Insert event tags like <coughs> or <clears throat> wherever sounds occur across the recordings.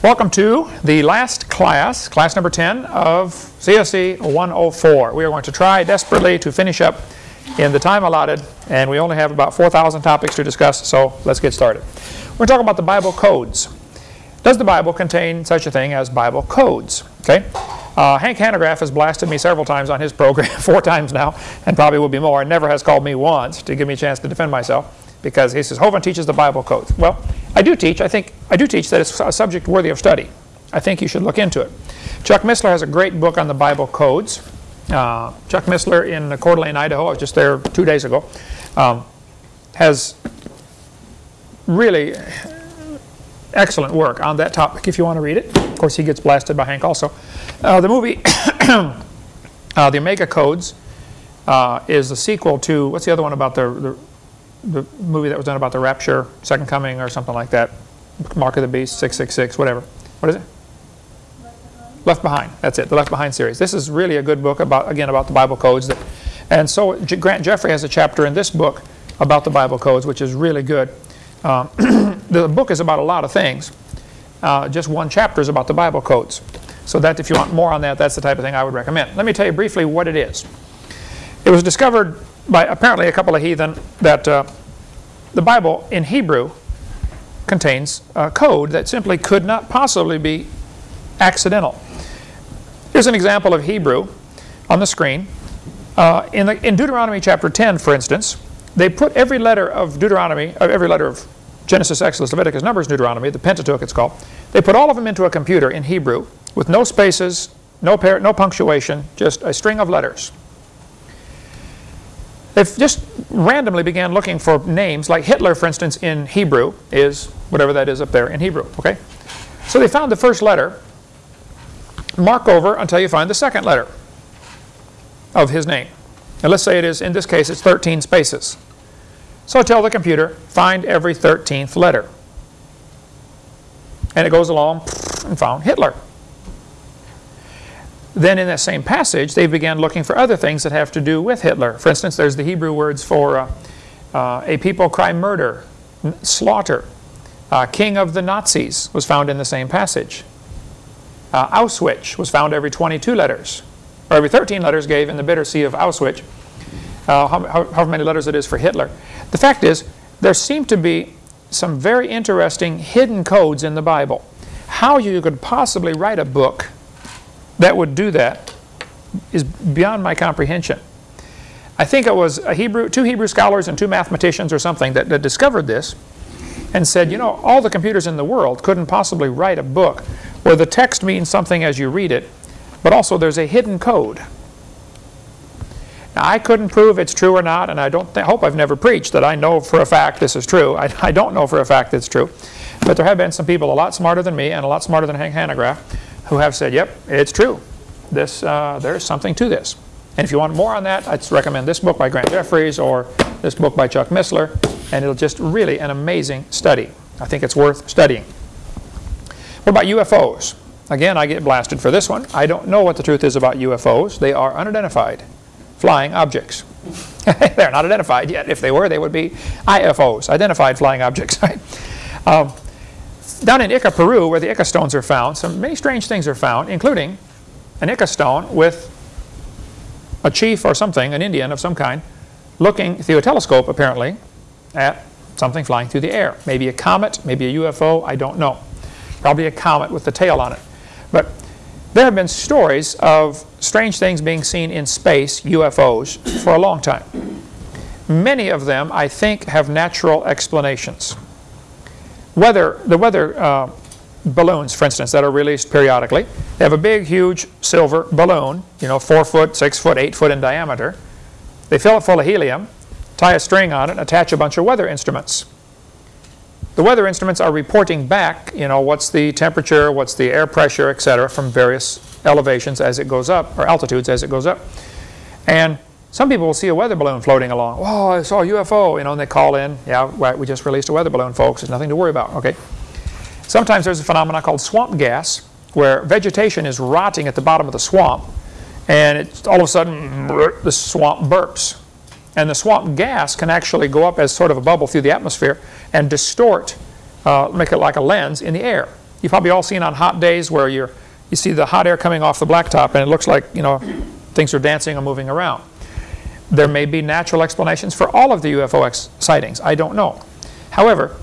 Welcome to the last class, class number 10 of CSE 104. We are going to try desperately to finish up in the time allotted, and we only have about 4,000 topics to discuss, so let's get started. We're talking about the Bible codes. Does the Bible contain such a thing as Bible codes? Okay. Uh, Hank Hanegraaff has blasted me several times on his program, <laughs> four times now, and probably will be more, and never has called me once to give me a chance to defend myself because he says Hovind teaches the Bible codes. Well, I do teach. I think I do teach that it's a subject worthy of study. I think you should look into it. Chuck Missler has a great book on the Bible codes. Uh, Chuck Missler in Coeur d'Alene, Idaho, I was just there two days ago, um, has really excellent work on that topic if you want to read it. Of course, he gets blasted by Hank also. Uh, the movie, <coughs> uh, The Omega Codes, uh, is the sequel to, what's the other one about the, the the movie that was done about the rapture, Second Coming or something like that. Mark of the Beast, 666, whatever. What is it? Left Behind. That's it, the Left Behind series. This is really a good book about, again, about the Bible codes. That, and so Grant Jeffrey has a chapter in this book about the Bible codes, which is really good. Uh, <clears throat> the book is about a lot of things. Uh, just one chapter is about the Bible codes. So that if you want more on that, that's the type of thing I would recommend. Let me tell you briefly what it is. It was discovered by apparently a couple of heathen that uh, the Bible in Hebrew contains a code that simply could not possibly be accidental. Here's an example of Hebrew on the screen. Uh, in, the, in Deuteronomy chapter 10, for instance, they put every letter of Deuteronomy, every letter of Genesis, Exodus, Leviticus, Numbers, Deuteronomy, the Pentateuch it's called, they put all of them into a computer in Hebrew with no spaces, no, no punctuation, just a string of letters. They just randomly began looking for names, like Hitler, for instance, in Hebrew is whatever that is up there in Hebrew, okay? So they found the first letter, mark over until you find the second letter of his name. And let's say it is, in this case, it's 13 spaces. So tell the computer, find every 13th letter. And it goes along and found Hitler. Then in that same passage, they began looking for other things that have to do with Hitler. For instance, there's the Hebrew words for uh, uh, a people cry murder, slaughter. Uh, king of the Nazis was found in the same passage. Uh, Auschwitz was found every 22 letters, or every 13 letters gave in the bitter sea of Auschwitz. Uh, how, how, however many letters it is for Hitler. The fact is, there seem to be some very interesting hidden codes in the Bible. How you could possibly write a book that would do that is beyond my comprehension. I think it was Hebrew, two Hebrew scholars and two mathematicians or something that, that discovered this and said, you know, all the computers in the world couldn't possibly write a book where the text means something as you read it, but also there's a hidden code. Now, I couldn't prove it's true or not, and I don't hope I've never preached that I know for a fact this is true. I, I don't know for a fact it's true. But there have been some people a lot smarter than me and a lot smarter than Hank Hanegraaff who have said, yep, it's true. This, uh, there's something to this. And if you want more on that, I'd recommend this book by Grant Jeffries or this book by Chuck Missler, and it'll just really an amazing study. I think it's worth studying. What about UFOs? Again, I get blasted for this one. I don't know what the truth is about UFOs. They are unidentified flying objects. <laughs> They're not identified yet. If they were, they would be IFOs, identified flying objects. <laughs> Um, down in Ica, Peru, where the Ica stones are found, some many strange things are found, including an Ica stone with a chief or something, an Indian of some kind, looking through a telescope, apparently, at something flying through the air. Maybe a comet, maybe a UFO, I don't know. Probably a comet with the tail on it. But there have been stories of strange things being seen in space, UFOs, for a long time. Many of them, I think, have natural explanations weather, the weather uh, balloons, for instance, that are released periodically, they have a big, huge silver balloon, you know, four foot, six foot, eight foot in diameter. They fill it full of helium, tie a string on it, attach a bunch of weather instruments. The weather instruments are reporting back, you know, what's the temperature, what's the air pressure, etc., from various elevations as it goes up, or altitudes as it goes up. And some people will see a weather balloon floating along. Oh, I saw a UFO, you know, and they call in. Yeah, right, we just released a weather balloon, folks. There's nothing to worry about, okay? Sometimes there's a phenomenon called swamp gas, where vegetation is rotting at the bottom of the swamp, and it's all of a sudden <laughs> the swamp burps. And the swamp gas can actually go up as sort of a bubble through the atmosphere and distort, uh, make it like a lens in the air. You've probably all seen on hot days where you're, you see the hot air coming off the blacktop and it looks like, you know, things are dancing and moving around. There may be natural explanations for all of the UFO sightings. I don't know. However,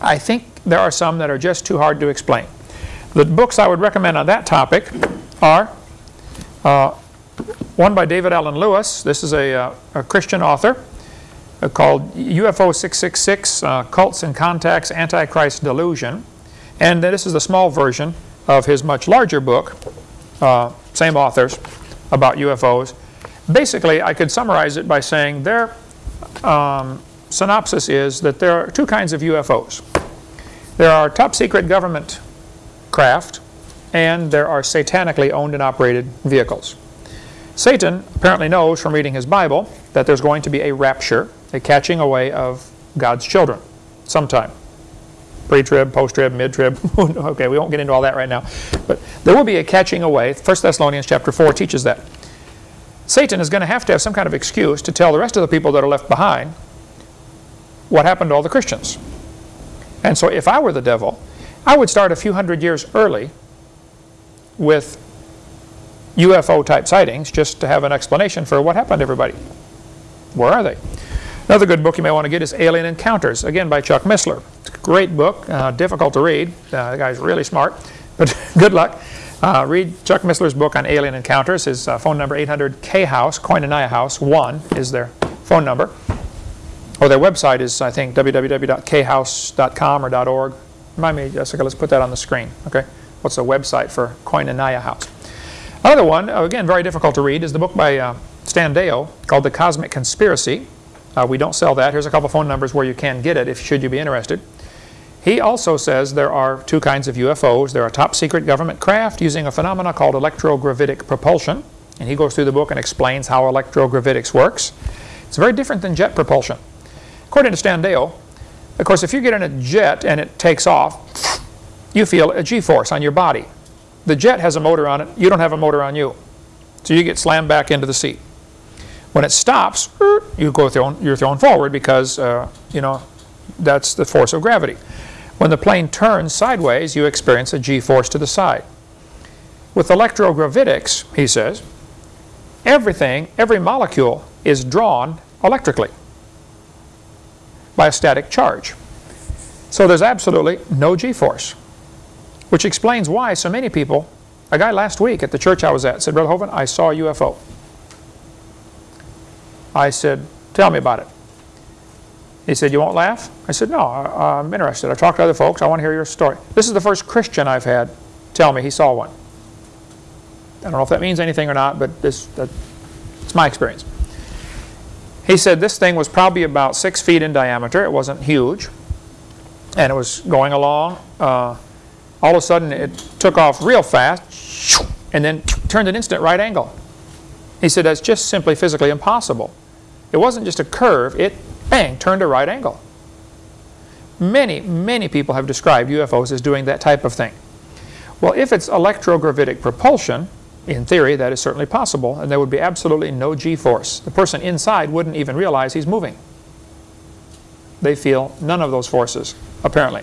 I think there are some that are just too hard to explain. The books I would recommend on that topic are uh, one by David Allen Lewis. This is a, uh, a Christian author uh, called UFO 666 uh, Cults and Contacts Antichrist Delusion. And this is the small version of his much larger book, uh, same authors, about UFOs. Basically, I could summarize it by saying their um, synopsis is that there are two kinds of UFOs. There are top secret government craft and there are satanically owned and operated vehicles. Satan apparently knows from reading his Bible that there's going to be a rapture, a catching away of God's children sometime. Pre-trib, post-trib, mid-trib. <laughs> okay, we won't get into all that right now. But there will be a catching away. 1 Thessalonians chapter 4 teaches that. Satan is going to have to have some kind of excuse to tell the rest of the people that are left behind what happened to all the Christians. And so if I were the devil, I would start a few hundred years early with UFO type sightings just to have an explanation for what happened to everybody. Where are they? Another good book you may want to get is Alien Encounters, again by Chuck Missler. It's a great book, uh, difficult to read. Uh, the guy's really smart, but <laughs> good luck. Uh, read Chuck Missler's book on alien encounters. His uh, phone number 800-K-House, Koinonia House 1 is their phone number. Or their website is, I think, www.khouse.com or .org. Remind me, Jessica, let's put that on the screen. Okay, What's the website for Koinonia House? Another one, uh, again, very difficult to read, is the book by uh, Stan Deyo called The Cosmic Conspiracy. Uh, we don't sell that. Here's a couple phone numbers where you can get it if should you be interested. He also says there are two kinds of UFOs. There are top secret government craft using a phenomena called electrogravitic propulsion. And he goes through the book and explains how electrogravitics works. It's very different than jet propulsion. According to Stan Deyo, of course, if you get in a jet and it takes off, you feel a g-force on your body. The jet has a motor on it. You don't have a motor on you. So you get slammed back into the seat. When it stops, you go thrown, you're thrown forward because, uh, you know, that's the force of gravity. When the plane turns sideways, you experience a g-force to the side. With electrogravitics, he says, everything, every molecule is drawn electrically by a static charge. So there's absolutely no g-force, which explains why so many people, a guy last week at the church I was at said, Brother Hovind, I saw a UFO. I said, tell me about it. He said, you won't laugh? I said, no, I, am interested. I talked to other folks. I want to hear your story. This is the first Christian I've had tell me he saw one. I don't know if that means anything or not, but this, that, it's my experience. He said this thing was probably about six feet in diameter. It wasn't huge. And it was going along. Uh, all of a sudden, it took off real fast and then turned an instant right angle. He said that's just simply physically impossible. It wasn't just a curve. It bang, turned a right angle. Many, many people have described UFOs as doing that type of thing. Well, if it's electrogravitic propulsion, in theory, that is certainly possible, and there would be absolutely no g-force. The person inside wouldn't even realize he's moving. They feel none of those forces, apparently.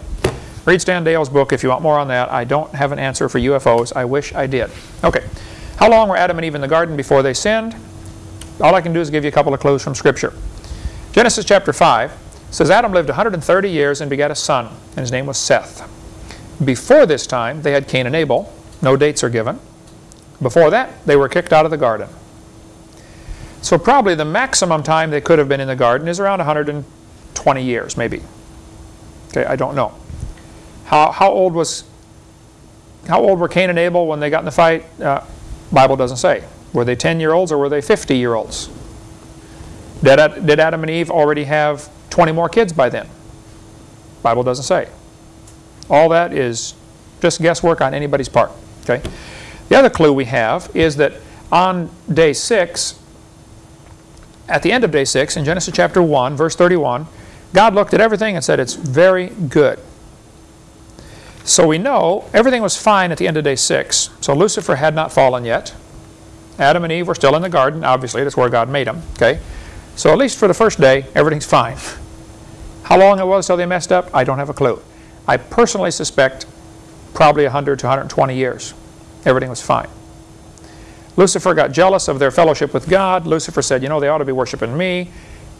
Read Stan Deyo's book if you want more on that. I don't have an answer for UFOs. I wish I did. Okay. How long were Adam and Eve in the garden before they sinned? All I can do is give you a couple of clues from Scripture. Genesis chapter 5 says Adam lived 130 years and begat a son, and his name was Seth. Before this time, they had Cain and Abel. No dates are given. Before that, they were kicked out of the garden. So probably the maximum time they could have been in the garden is around 120 years, maybe. Okay, I don't know. How, how old was how old were Cain and Abel when they got in the fight? Uh, Bible doesn't say. Were they 10-year-olds or were they 50-year-olds? Did, did Adam and Eve already have 20 more kids by then? Bible doesn't say. All that is just guesswork on anybody's part. Okay. The other clue we have is that on day 6, at the end of day 6, in Genesis chapter 1, verse 31, God looked at everything and said, it's very good. So we know everything was fine at the end of day 6. So Lucifer had not fallen yet. Adam and Eve were still in the garden. Obviously, that's where God made them. Okay. So at least for the first day, everything's fine. How long it was till they messed up, I don't have a clue. I personally suspect probably 100 to 120 years. Everything was fine. Lucifer got jealous of their fellowship with God. Lucifer said, you know, they ought to be worshiping me.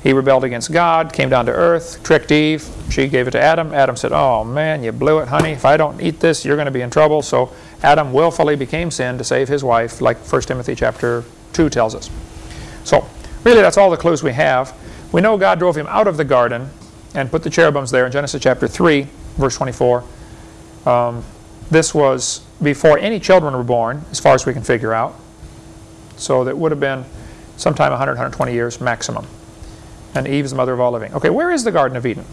He rebelled against God, came down to earth, tricked Eve. She gave it to Adam. Adam said, oh man, you blew it, honey. If I don't eat this, you're going to be in trouble. So Adam willfully became sin to save his wife, like 1 Timothy chapter 2 tells us. So really that's all the clues we have. We know God drove him out of the garden and put the cherubims there in Genesis chapter 3, verse 24. Um, this was before any children were born, as far as we can figure out. So that would have been sometime 100, 120 years maximum and Eve is the mother of all living. Okay, where is the Garden of Eden?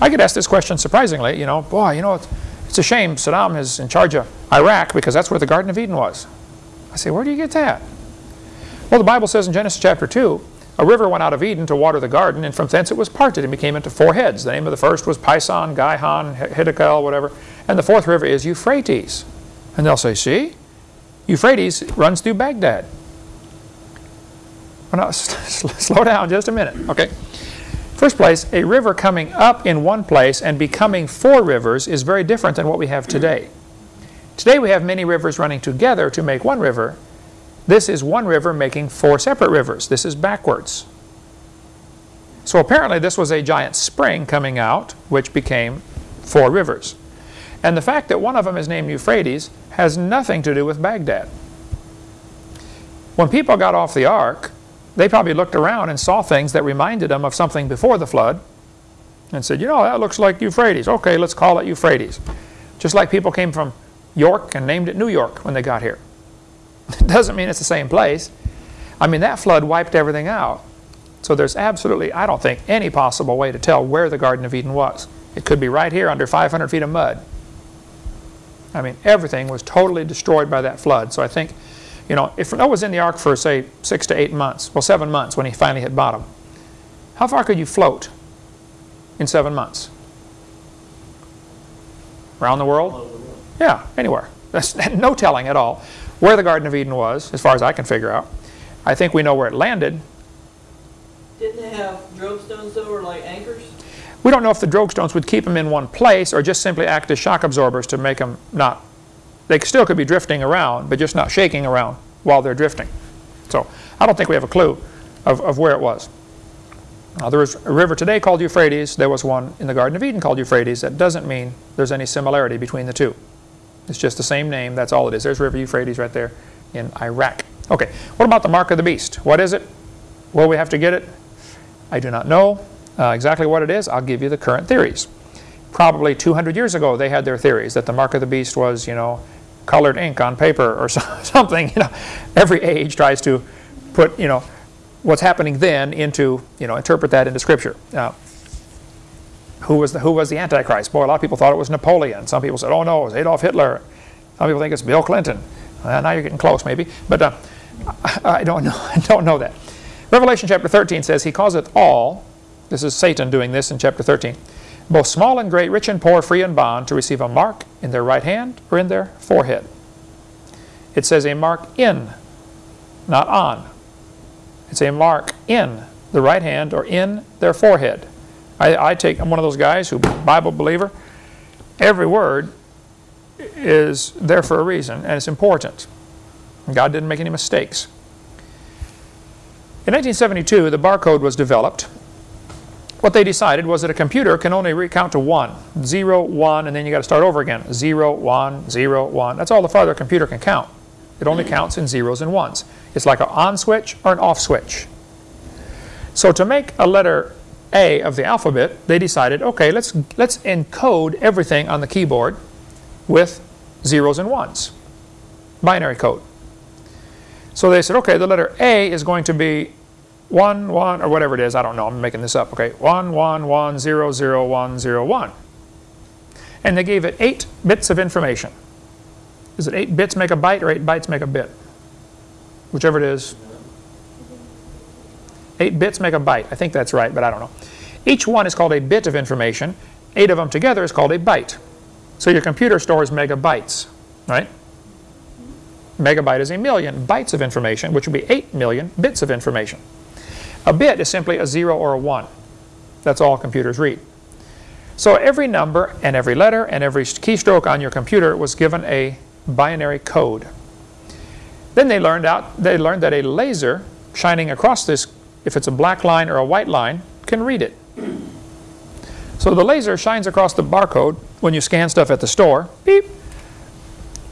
I get asked this question surprisingly, you know, boy, you know, it's, it's a shame Saddam is in charge of Iraq because that's where the Garden of Eden was. I say, where do you get that? Well, the Bible says in Genesis chapter 2, a river went out of Eden to water the garden, and from thence it was parted and became into four heads. The name of the first was Pison, Gihon, Hiddekel, whatever. And the fourth river is Euphrates. And they'll say, see, Euphrates runs through Baghdad. Well, no, <laughs> slow down just a minute. Okay. First place, a river coming up in one place and becoming four rivers is very different than what we have today. Today we have many rivers running together to make one river. This is one river making four separate rivers. This is backwards. So apparently this was a giant spring coming out which became four rivers. And the fact that one of them is named Euphrates has nothing to do with Baghdad. When people got off the ark, they probably looked around and saw things that reminded them of something before the flood and said, you know, that looks like Euphrates. Okay, let's call it Euphrates. Just like people came from York and named it New York when they got here. It <laughs> doesn't mean it's the same place. I mean, that flood wiped everything out. So there's absolutely, I don't think, any possible way to tell where the Garden of Eden was. It could be right here under 500 feet of mud. I mean, everything was totally destroyed by that flood. So I think you know, if Noah was in the ark for, say, six to eight months, well, seven months when he finally hit bottom, how far could you float in seven months? Around the world? Yeah, anywhere. <laughs> That's no telling at all where the Garden of Eden was, as far as I can figure out. I think we know where it landed. Didn't they have drogue stones, though, or like anchors? We don't know if the drogue stones would keep them in one place or just simply act as shock absorbers to make them not they still could be drifting around, but just not shaking around while they're drifting. So I don't think we have a clue of, of where it was. Now, there is a river today called Euphrates. There was one in the Garden of Eden called Euphrates. That doesn't mean there's any similarity between the two. It's just the same name. That's all it is. There's River Euphrates right there in Iraq. Okay, what about the mark of the beast? What is it? Will we have to get it? I do not know uh, exactly what it is. I'll give you the current theories. Probably 200 years ago, they had their theories that the mark of the beast was, you know, colored ink on paper or <laughs> something. You know, every age tries to put you know what's happening then into you know interpret that into Scripture. Uh, who was the who was the Antichrist? Boy, a lot of people thought it was Napoleon. Some people said, "Oh no, it was Adolf Hitler." Some people think it's Bill Clinton. Uh, now you're getting close, maybe, but uh, <laughs> I don't know. <laughs> I don't know that. Revelation chapter 13 says, "He causeth all." This is Satan doing this in chapter 13 both small and great, rich and poor, free and bond, to receive a mark in their right hand or in their forehead. It says a mark in, not on. It's a mark in the right hand or in their forehead. I, I take, I'm one of those guys who, Bible believer, every word is there for a reason and it's important. God didn't make any mistakes. In 1972, the barcode was developed what they decided was that a computer can only recount to 1. 0, 1, and then you got to start over again. 0, 1, 0, 1. That's all the farther a computer can count. It only counts in zeros and ones. It's like an on switch or an off switch. So to make a letter A of the alphabet, they decided, okay, let's, let's encode everything on the keyboard with zeros and ones. Binary code. So they said, okay, the letter A is going to be 1, 1, or whatever it is, I don't know, I'm making this up, okay, 1, 1, 1, 0, 0, 1, 0, 1. And they gave it 8 bits of information. Is it 8 bits make a byte or 8 bytes make a bit? Whichever it is. 8 bits make a byte. I think that's right, but I don't know. Each one is called a bit of information. 8 of them together is called a byte. So your computer stores megabytes, right? Megabyte is a million bytes of information, which would be 8 million bits of information. A bit is simply a 0 or a 1. That's all computers read. So every number and every letter and every keystroke on your computer was given a binary code. Then they learned out they learned that a laser shining across this, if it's a black line or a white line, can read it. So the laser shines across the barcode when you scan stuff at the store, beep,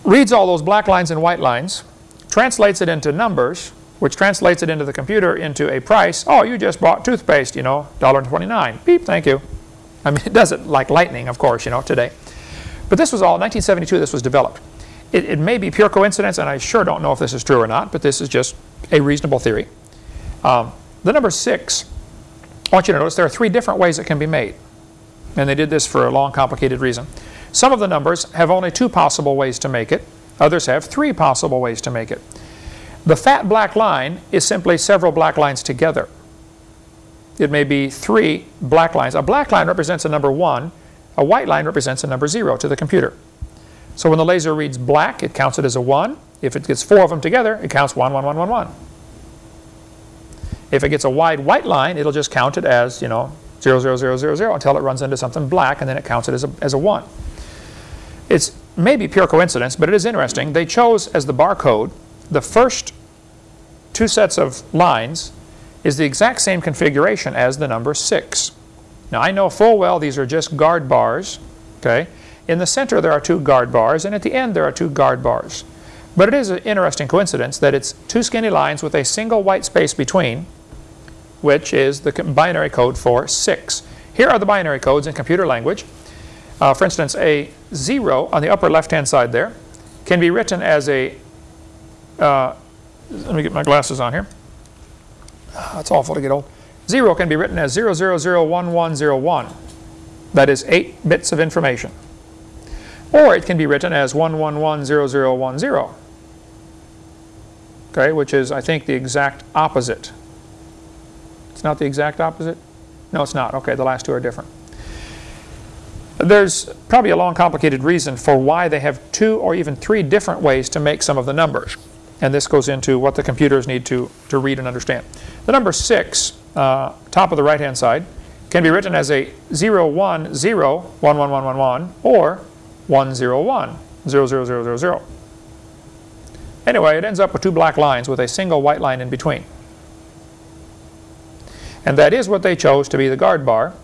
reads all those black lines and white lines, translates it into numbers, which translates it into the computer into a price. Oh, you just bought toothpaste, you know, $1.29. Beep, thank you. I mean, <laughs> it does it like lightning, of course, you know, today. But this was all, 1972 this was developed. It, it, may be pure coincidence, and I sure don't know if this is true or not, but this is just a reasonable theory. Um, the number 6, I want you to notice there are three different ways it can be made. And they did this for a long, complicated reason. Some of the numbers have only two possible ways to make it. Others have three possible ways to make it. The fat black line is simply several black lines together. It may be three black lines. A black line represents a number 1. A white line represents a number 0 to the computer. So when the laser reads black, it counts it as a 1. If it gets four of them together, it counts 1, 1, 1, 1, 1. If it gets a wide white line, it'll just count it as, you know, 0, 0, 0, 0, 0 until it runs into something black, and then it counts it as a, as a 1. It's maybe pure coincidence, but it is interesting. They chose as the barcode the first two sets of lines is the exact same configuration as the number 6. Now I know full well these are just guard bars. Okay, In the center there are two guard bars, and at the end there are two guard bars. But it is an interesting coincidence that it's two skinny lines with a single white space between, which is the binary code for 6. Here are the binary codes in computer language. Uh, for instance, a 0 on the upper left-hand side there can be written as a, uh, let me get my glasses on here. Uh, it's awful to get old. 0 can be written as 0001101. That is 8 bits of information. Or it can be written as 1110010. Okay, which is, I think, the exact opposite. It's not the exact opposite? No, it's not. Okay, the last two are different. There's probably a long, complicated reason for why they have two or even three different ways to make some of the numbers. And this goes into what the computers need to, to read and understand. The number 6, uh, top of the right-hand side, can be written as a 0, 1, 0, 1, 1, 1, 1, 1, or 1, 0, 1, 0, 0, 0, 0, 0. Anyway, it ends up with two black lines with a single white line in between. And that is what they chose to be the guard bar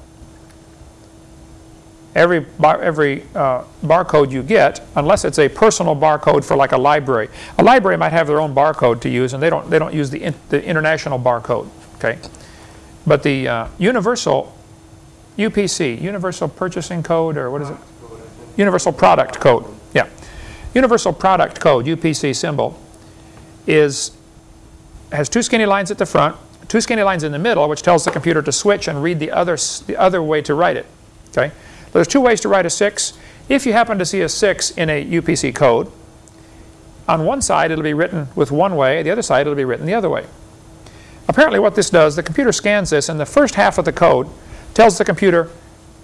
every, bar, every uh, barcode you get, unless it's a personal barcode for like a library. A library might have their own barcode to use, and they don't, they don't use the, in, the international barcode. Okay? But the uh, universal UPC, Universal Purchasing Code, or what is it? Universal Product Code. Yeah. Universal Product Code, UPC symbol, is has two skinny lines at the front, two skinny lines in the middle, which tells the computer to switch and read the other, the other way to write it. Okay? There's two ways to write a 6. If you happen to see a 6 in a UPC code, on one side it'll be written with one way, the other side it'll be written the other way. Apparently what this does, the computer scans this and the first half of the code tells the computer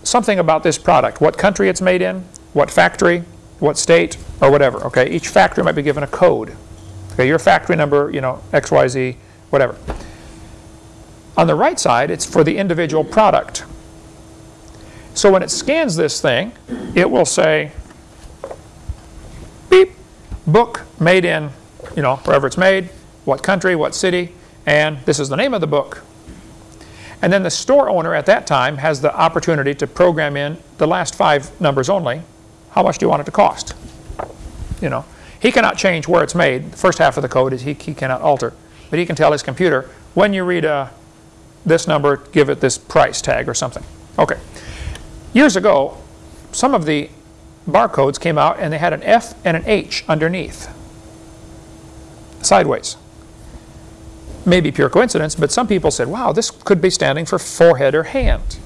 something about this product, what country it's made in, what factory, what state, or whatever. Okay, Each factory might be given a code. Okay, your factory number, you know, XYZ, whatever. On the right side, it's for the individual product. So when it scans this thing, it will say, beep, book made in, you know, wherever it's made, what country, what city, and this is the name of the book. And then the store owner at that time has the opportunity to program in the last five numbers only. How much do you want it to cost? You know, he cannot change where it's made. The first half of the code is he, he cannot alter. But he can tell his computer, when you read uh, this number, give it this price tag or something. Okay. Years ago, some of the barcodes came out and they had an F and an H underneath, sideways. Maybe pure coincidence, but some people said, wow, this could be standing for forehead or hand.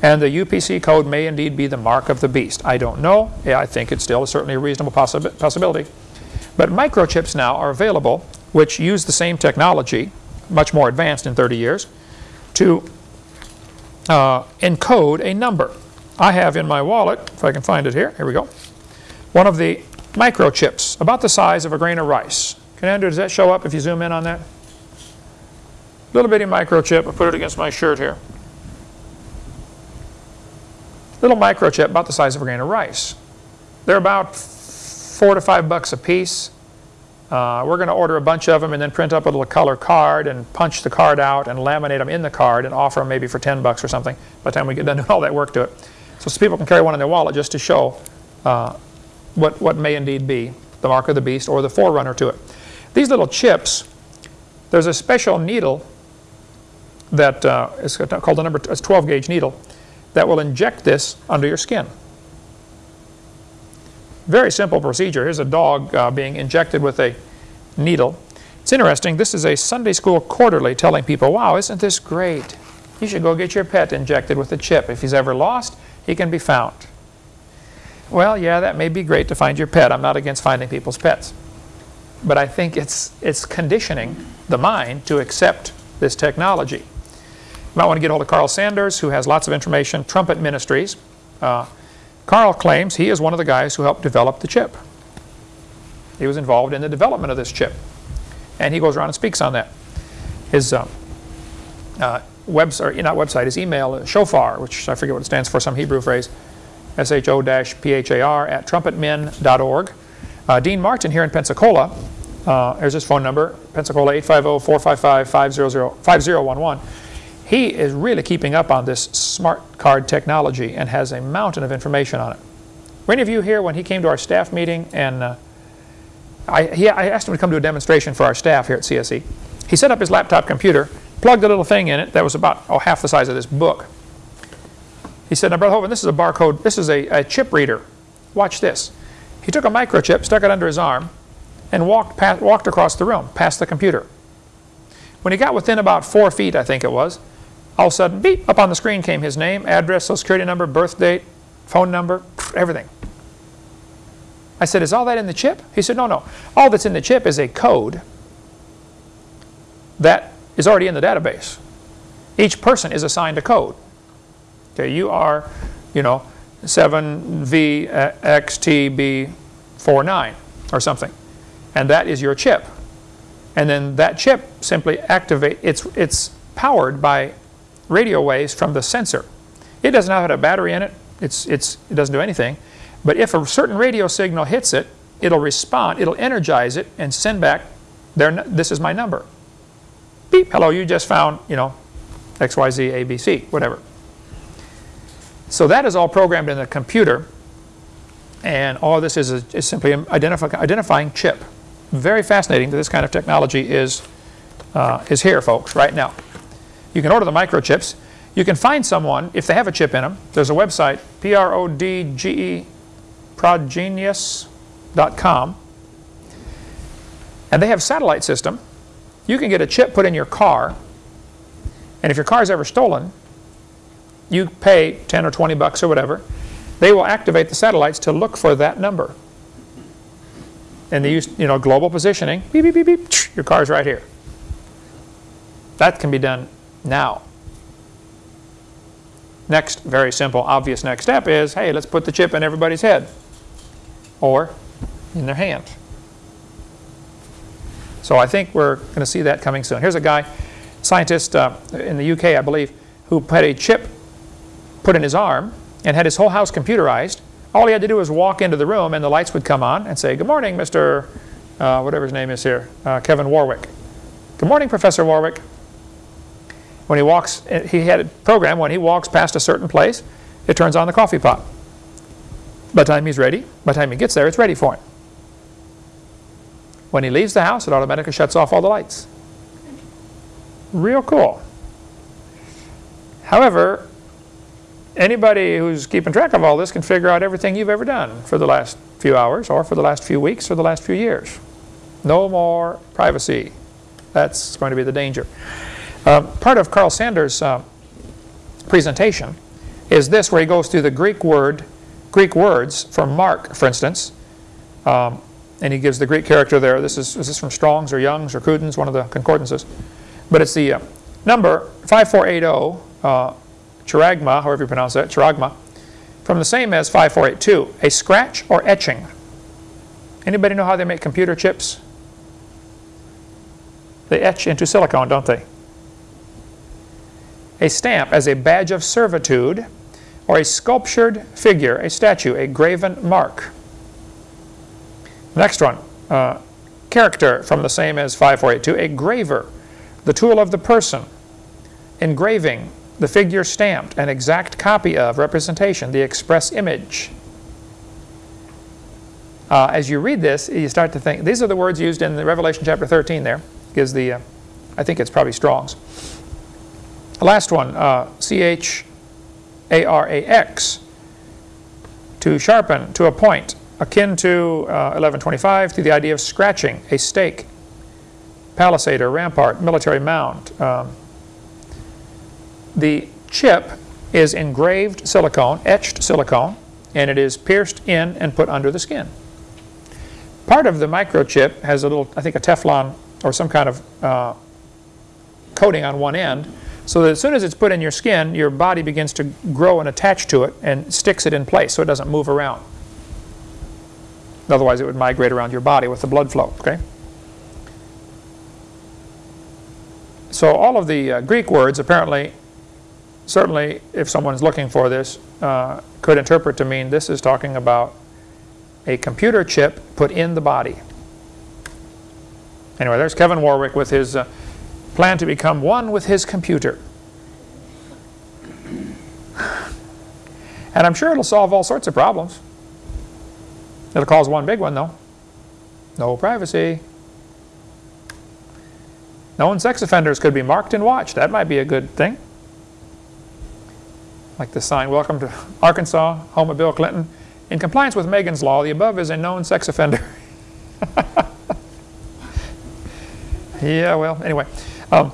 And the UPC code may indeed be the mark of the beast. I don't know. Yeah, I think it's still certainly a reasonable possi possibility. But microchips now are available which use the same technology, much more advanced in 30 years, to uh, encode a number. I have in my wallet, if I can find it here, here we go, one of the microchips, about the size of a grain of rice. Can Andrew, does that show up if you zoom in on that? Little bitty microchip, I put it against my shirt here. Little microchip about the size of a grain of rice. They're about four to five bucks a piece. Uh, we're going to order a bunch of them and then print up a little color card and punch the card out and laminate them in the card and offer them maybe for 10 bucks or something by the time we get done <laughs> doing all that work to it. So, so people can carry one in their wallet just to show uh, what, what may indeed be the mark of the beast or the forerunner to it. These little chips, there's a special needle that uh, is called a number, it's 12 gauge needle that will inject this under your skin. Very simple procedure. Here's a dog uh, being injected with a needle. It's interesting. This is a Sunday school quarterly telling people, wow, isn't this great? You should go get your pet injected with a chip. If he's ever lost, he can be found. Well, yeah, that may be great to find your pet. I'm not against finding people's pets. But I think it's, it's conditioning the mind to accept this technology. You might want to get hold of Carl Sanders, who has lots of information, Trumpet Ministries. Uh, Carl claims he is one of the guys who helped develop the chip. He was involved in the development of this chip. And he goes around and speaks on that. His uh, uh, website, not website, his email, uh, shofar, which I forget what it stands for, some Hebrew phrase, S-H-O-P-H-A-R at trumpetmen.org. Uh, Dean Martin here in Pensacola, uh, there's his phone number, Pensacola 850-455-5011 he is really keeping up on this smart card technology and has a mountain of information on it. Were any of you here when he came to our staff meeting and uh, I, he, I asked him to come to a demonstration for our staff here at CSE. He set up his laptop computer, plugged a little thing in it that was about oh, half the size of this book. He said, now Brother Hovind, this is a barcode, this is a, a chip reader. Watch this. He took a microchip, stuck it under his arm, and walked, past, walked across the room, past the computer. When he got within about four feet, I think it was, all of a sudden, beep, up on the screen came his name, address, social security number, birth date, phone number, everything. I said, is all that in the chip? He said, no, no. All that's in the chip is a code that is already in the database. Each person is assigned a code. Okay, you are, you know, 7VXTB49 or something. And that is your chip. And then that chip simply activate, it's, it's powered by radio waves from the sensor. It doesn't have a battery in it. It's, it's, it doesn't do anything. But if a certain radio signal hits it, it'll respond, it'll energize it and send back, there, this is my number. Beep, hello, you just found, you know, XYZ, ABC, whatever. So that is all programmed in the computer. And all this is, a, is simply identify, identifying chip. Very fascinating that this kind of technology is, uh, is here, folks, right now. You can order the microchips. You can find someone, if they have a chip in them, there's a website, P-R-O-D-G-E, progenius.com, and they have satellite system. You can get a chip put in your car, and if your car is ever stolen, you pay 10 or 20 bucks or whatever. They will activate the satellites to look for that number. And they use, you know, global positioning. Beep, beep, beep, beep. Your car's right here. That can be done now. Next, very simple, obvious next step is, hey, let's put the chip in everybody's head or in their hand. So I think we're going to see that coming soon. Here's a guy, scientist uh, in the UK, I believe, who had a chip put in his arm and had his whole house computerized. All he had to do was walk into the room and the lights would come on and say, good morning, Mr. Uh, whatever his name is here, uh, Kevin Warwick. Good morning, Professor Warwick when he walks, he had a program when he walks past a certain place, it turns on the coffee pot. By the time he's ready, by the time he gets there, it's ready for him. When he leaves the house, it automatically shuts off all the lights. Real cool. However, anybody who's keeping track of all this can figure out everything you've ever done for the last few hours or for the last few weeks or the last few years. No more privacy. That's going to be the danger. Uh, part of Carl Sanders' uh, presentation is this, where he goes through the Greek word, Greek words for Mark, for instance, um, and he gives the Greek character there. This is, is this from Strong's or Young's or Cruden's, one of the concordances. But it's the uh, number 5480, uh, chiragma, however you pronounce that, chiragma, from the same as 5482, a scratch or etching. Anybody know how they make computer chips? They etch into silicon, don't they? A stamp as a badge of servitude or a sculptured figure, a statue, a graven mark. Next one, uh, character from the same as 5482, a graver, the tool of the person. Engraving, the figure stamped, an exact copy of, representation, the express image. Uh, as you read this, you start to think, these are the words used in the Revelation chapter 13 there, gives the, uh, I think it's probably Strong's. The last one, uh, C-H-A-R-A-X, to sharpen, to a point, akin to uh, 1125, to the idea of scratching, a stake, palisade or rampart, military mound. Um, the chip is engraved silicone, etched silicone, and it is pierced in and put under the skin. Part of the microchip has a little, I think a Teflon or some kind of uh, coating on one end, so that as soon as it's put in your skin, your body begins to grow and attach to it and sticks it in place so it doesn't move around. Otherwise, it would migrate around your body with the blood flow, okay? So all of the uh, Greek words apparently, certainly if someone's looking for this, uh, could interpret to mean this is talking about a computer chip put in the body. Anyway, there's Kevin Warwick with his uh, plan to become one with his computer. And I'm sure it'll solve all sorts of problems. It'll cause one big one, though. No privacy. Known sex offenders could be marked and watched. That might be a good thing. Like the sign, Welcome to Arkansas, home of Bill Clinton. In compliance with Megan's Law, the above is a known sex offender. <laughs> yeah, well, anyway. Um,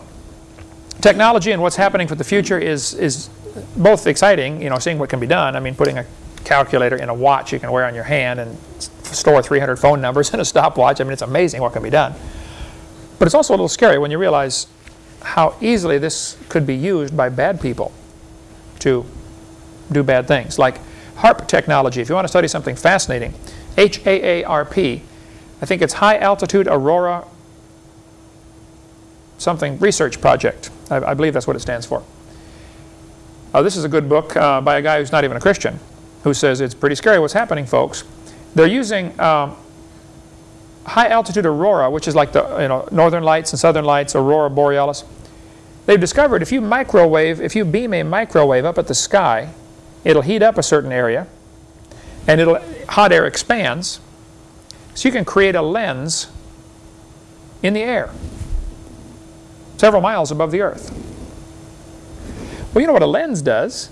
technology and what's happening for the future is, is both exciting, you know, seeing what can be done. I mean, putting a calculator in a watch you can wear on your hand and store 300 phone numbers <laughs> in a stopwatch. I mean, it's amazing what can be done. But it's also a little scary when you realize how easily this could be used by bad people to do bad things. Like HAARP technology, if you want to study something fascinating, H-A-A-R-P, I think it's High Altitude Aurora something research project. I, I believe that's what it stands for. Uh, this is a good book uh, by a guy who's not even a Christian, who says it's pretty scary what's happening, folks. They're using um, high altitude aurora, which is like the you know northern lights and southern lights, aurora borealis. They've discovered if you microwave, if you beam a microwave up at the sky, it'll heat up a certain area, and it'll hot air expands, so you can create a lens in the air, several miles above the Earth. Well, you know what a lens does?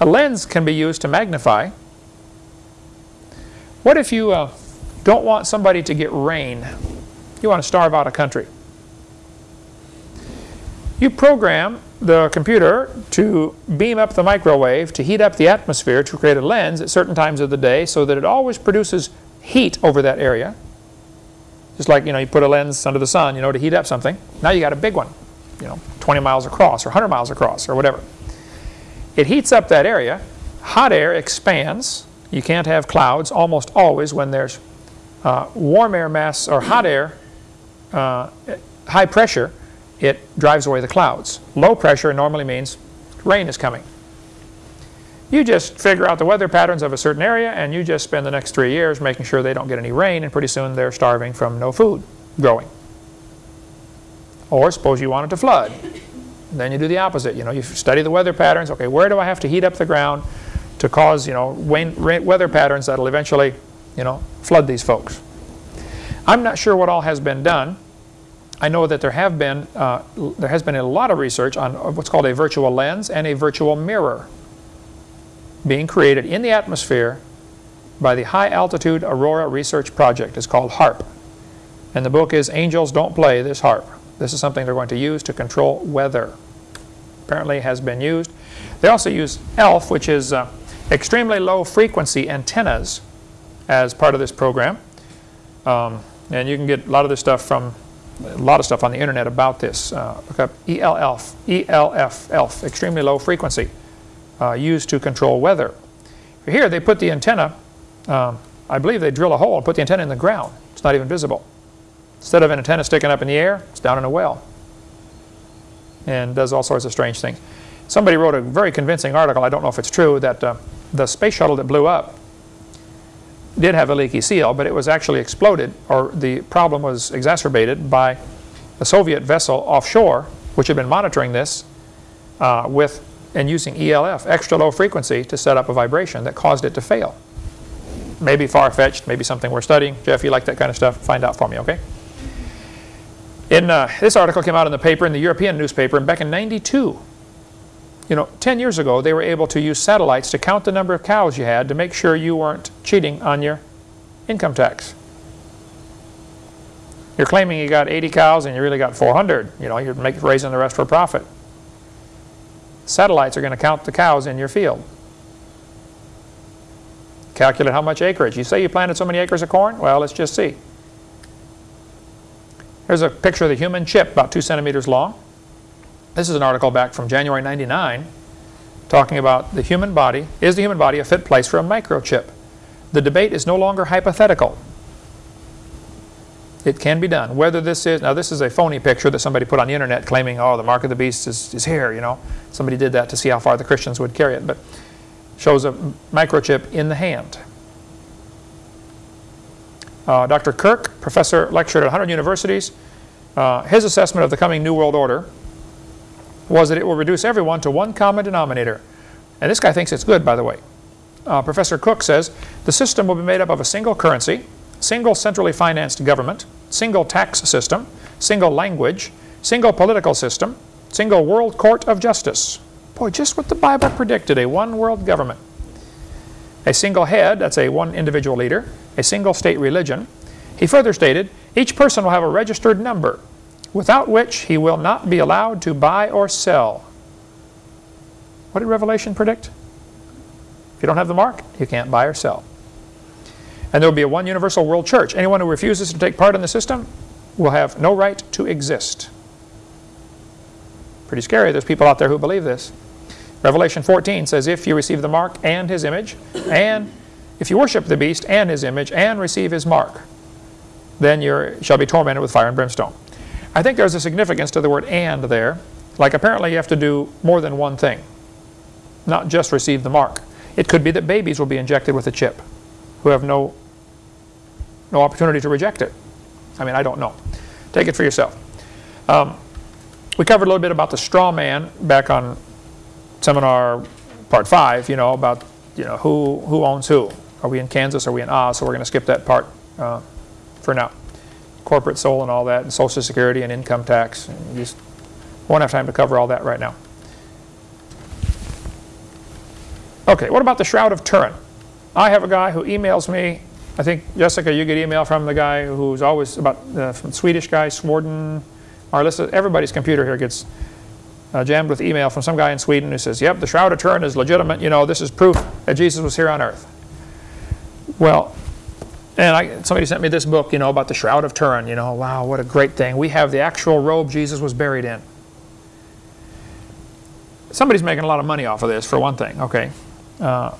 A lens can be used to magnify. What if you uh, don't want somebody to get rain? You want to starve out a country. You program the computer to beam up the microwave to heat up the atmosphere to create a lens at certain times of the day so that it always produces heat over that area. Just like, you know, you put a lens under the sun, you know, to heat up something. Now you got a big one, you know, 20 miles across or 100 miles across or whatever. It heats up that area. Hot air expands. You can't have clouds almost always when there's uh, warm air mass or hot air, uh, high pressure, it drives away the clouds. Low pressure normally means rain is coming. You just figure out the weather patterns of a certain area and you just spend the next three years making sure they don't get any rain and pretty soon they're starving from no food growing. Or suppose you want it to flood. Then you do the opposite. You know, you study the weather patterns. Okay, where do I have to heat up the ground to cause, you know, rain, rain, weather patterns that'll eventually, you know, flood these folks? I'm not sure what all has been done. I know that there have been, uh, there has been a lot of research on what's called a virtual lens and a virtual mirror being created in the atmosphere by the High Altitude Aurora Research Project. It's called HAARP. And the book is Angels Don't Play This HAARP. This is something they're going to use to control weather. Apparently has been used. They also use ELF, which is uh, extremely low frequency antennas as part of this program. Um, and you can get a lot of this stuff from a lot of stuff on the internet about this. Uh, look up ELF, ELF, ELF, extremely low frequency, uh, used to control weather. Here they put the antenna, um, I believe they drill a hole and put the antenna in the ground. It's not even visible. Instead of an antenna sticking up in the air, it's down in a well. And does all sorts of strange things. Somebody wrote a very convincing article, I don't know if it's true, that uh, the space shuttle that blew up did have a leaky seal, but it was actually exploded, or the problem was exacerbated by a Soviet vessel offshore, which had been monitoring this uh, with and using ELF, extra low frequency, to set up a vibration that caused it to fail. Maybe far-fetched, maybe something we're studying. Jeff, you like that kind of stuff? Find out for me, okay? In, uh, this article came out in the paper, in the European newspaper, and back in 92, you know, 10 years ago, they were able to use satellites to count the number of cows you had to make sure you weren't cheating on your income tax. You're claiming you got 80 cows and you really got 400. You know, you're make, raising the rest for profit. Satellites are going to count the cows in your field. Calculate how much acreage. You say you planted so many acres of corn? Well, let's just see. Here's a picture of the human chip, about two centimeters long. This is an article back from January 99 talking about the human body. Is the human body a fit place for a microchip? The debate is no longer hypothetical. It can be done. Whether this is, now this is a phony picture that somebody put on the internet claiming, oh, the mark of the beast is, is here, you know. Somebody did that to see how far the Christians would carry it. But shows a microchip in the hand. Uh, Dr. Kirk, professor, lectured at 100 universities. Uh, his assessment of the coming New World Order was that it will reduce everyone to one common denominator. And this guy thinks it's good, by the way. Uh, Professor Cook says, the system will be made up of a single currency, single centrally financed government, single tax system, single language, single political system, single world court of justice. Boy, just what the Bible predicted, a one world government. A single head, that's a one individual leader, a single state religion. He further stated, each person will have a registered number, without which he will not be allowed to buy or sell. What did Revelation predict? If you don't have the mark, you can't buy or sell. And there will be a one universal world church. Anyone who refuses to take part in the system will have no right to exist. Pretty scary. There's people out there who believe this. Revelation 14 says, if you receive the mark and his image, and if you worship the beast and his image, and receive his mark, then you shall be tormented with fire and brimstone. I think there's a significance to the word and there. Like apparently you have to do more than one thing, not just receive the mark. It could be that babies will be injected with a chip who have no, no opportunity to reject it. I mean, I don't know. Take it for yourself. Um, we covered a little bit about the straw man back on seminar part five, you know, about you know who, who owns who. Are we in Kansas? Are we in Oz? So we're going to skip that part uh, for now. Corporate soul and all that, and Social Security and income tax. And just won't have time to cover all that right now. Okay, what about the Shroud of Turin? I have a guy who emails me. I think, Jessica, you get email from the guy who's always about, uh, from Swedish guy, Sworden, Marlissa. Everybody's computer here gets uh, jammed with email from some guy in Sweden who says, yep, the Shroud of Turin is legitimate. You know, this is proof that Jesus was here on earth. Well, and I, somebody sent me this book, you know, about the Shroud of Turin. You know, wow, what a great thing. We have the actual robe Jesus was buried in. Somebody's making a lot of money off of this, for one thing, okay. Uh,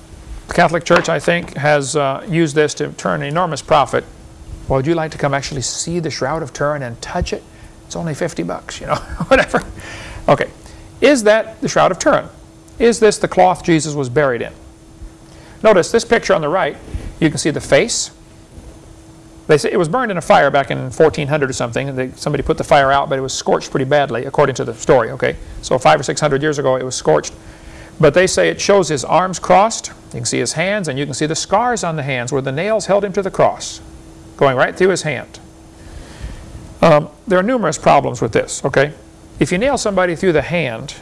the Catholic Church, I think, has uh, used this to turn enormous profit. Well, would you like to come actually see the Shroud of Turin and touch it? It's only 50 bucks, you know, <laughs> whatever. Okay, is that the Shroud of Turin? Is this the cloth Jesus was buried in? Notice this picture on the right, you can see the face. They say it was burned in a fire back in 1400 or something. They, somebody put the fire out, but it was scorched pretty badly, according to the story. Okay, so five or six hundred years ago, it was scorched. But they say it shows his arms crossed. You can see his hands, and you can see the scars on the hands where the nails held him to the cross, going right through his hand. Um, there are numerous problems with this. Okay, if you nail somebody through the hand,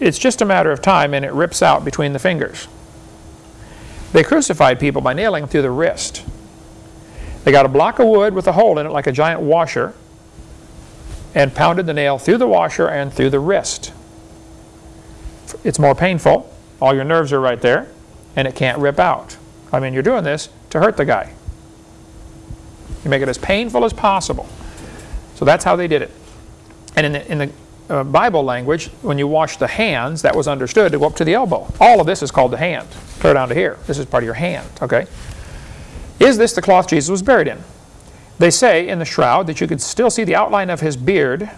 it's just a matter of time, and it rips out between the fingers. They crucified people by nailing them through the wrist. They got a block of wood with a hole in it like a giant washer and pounded the nail through the washer and through the wrist. It's more painful. All your nerves are right there and it can't rip out. I mean, you're doing this to hurt the guy. You make it as painful as possible. So that's how they did it. And in the, in the uh, Bible language, when you wash the hands, that was understood to go up to the elbow. All of this is called the hand, clear down to here. This is part of your hand, okay? Is this the cloth Jesus was buried in? They say in the shroud that you could still see the outline of his beard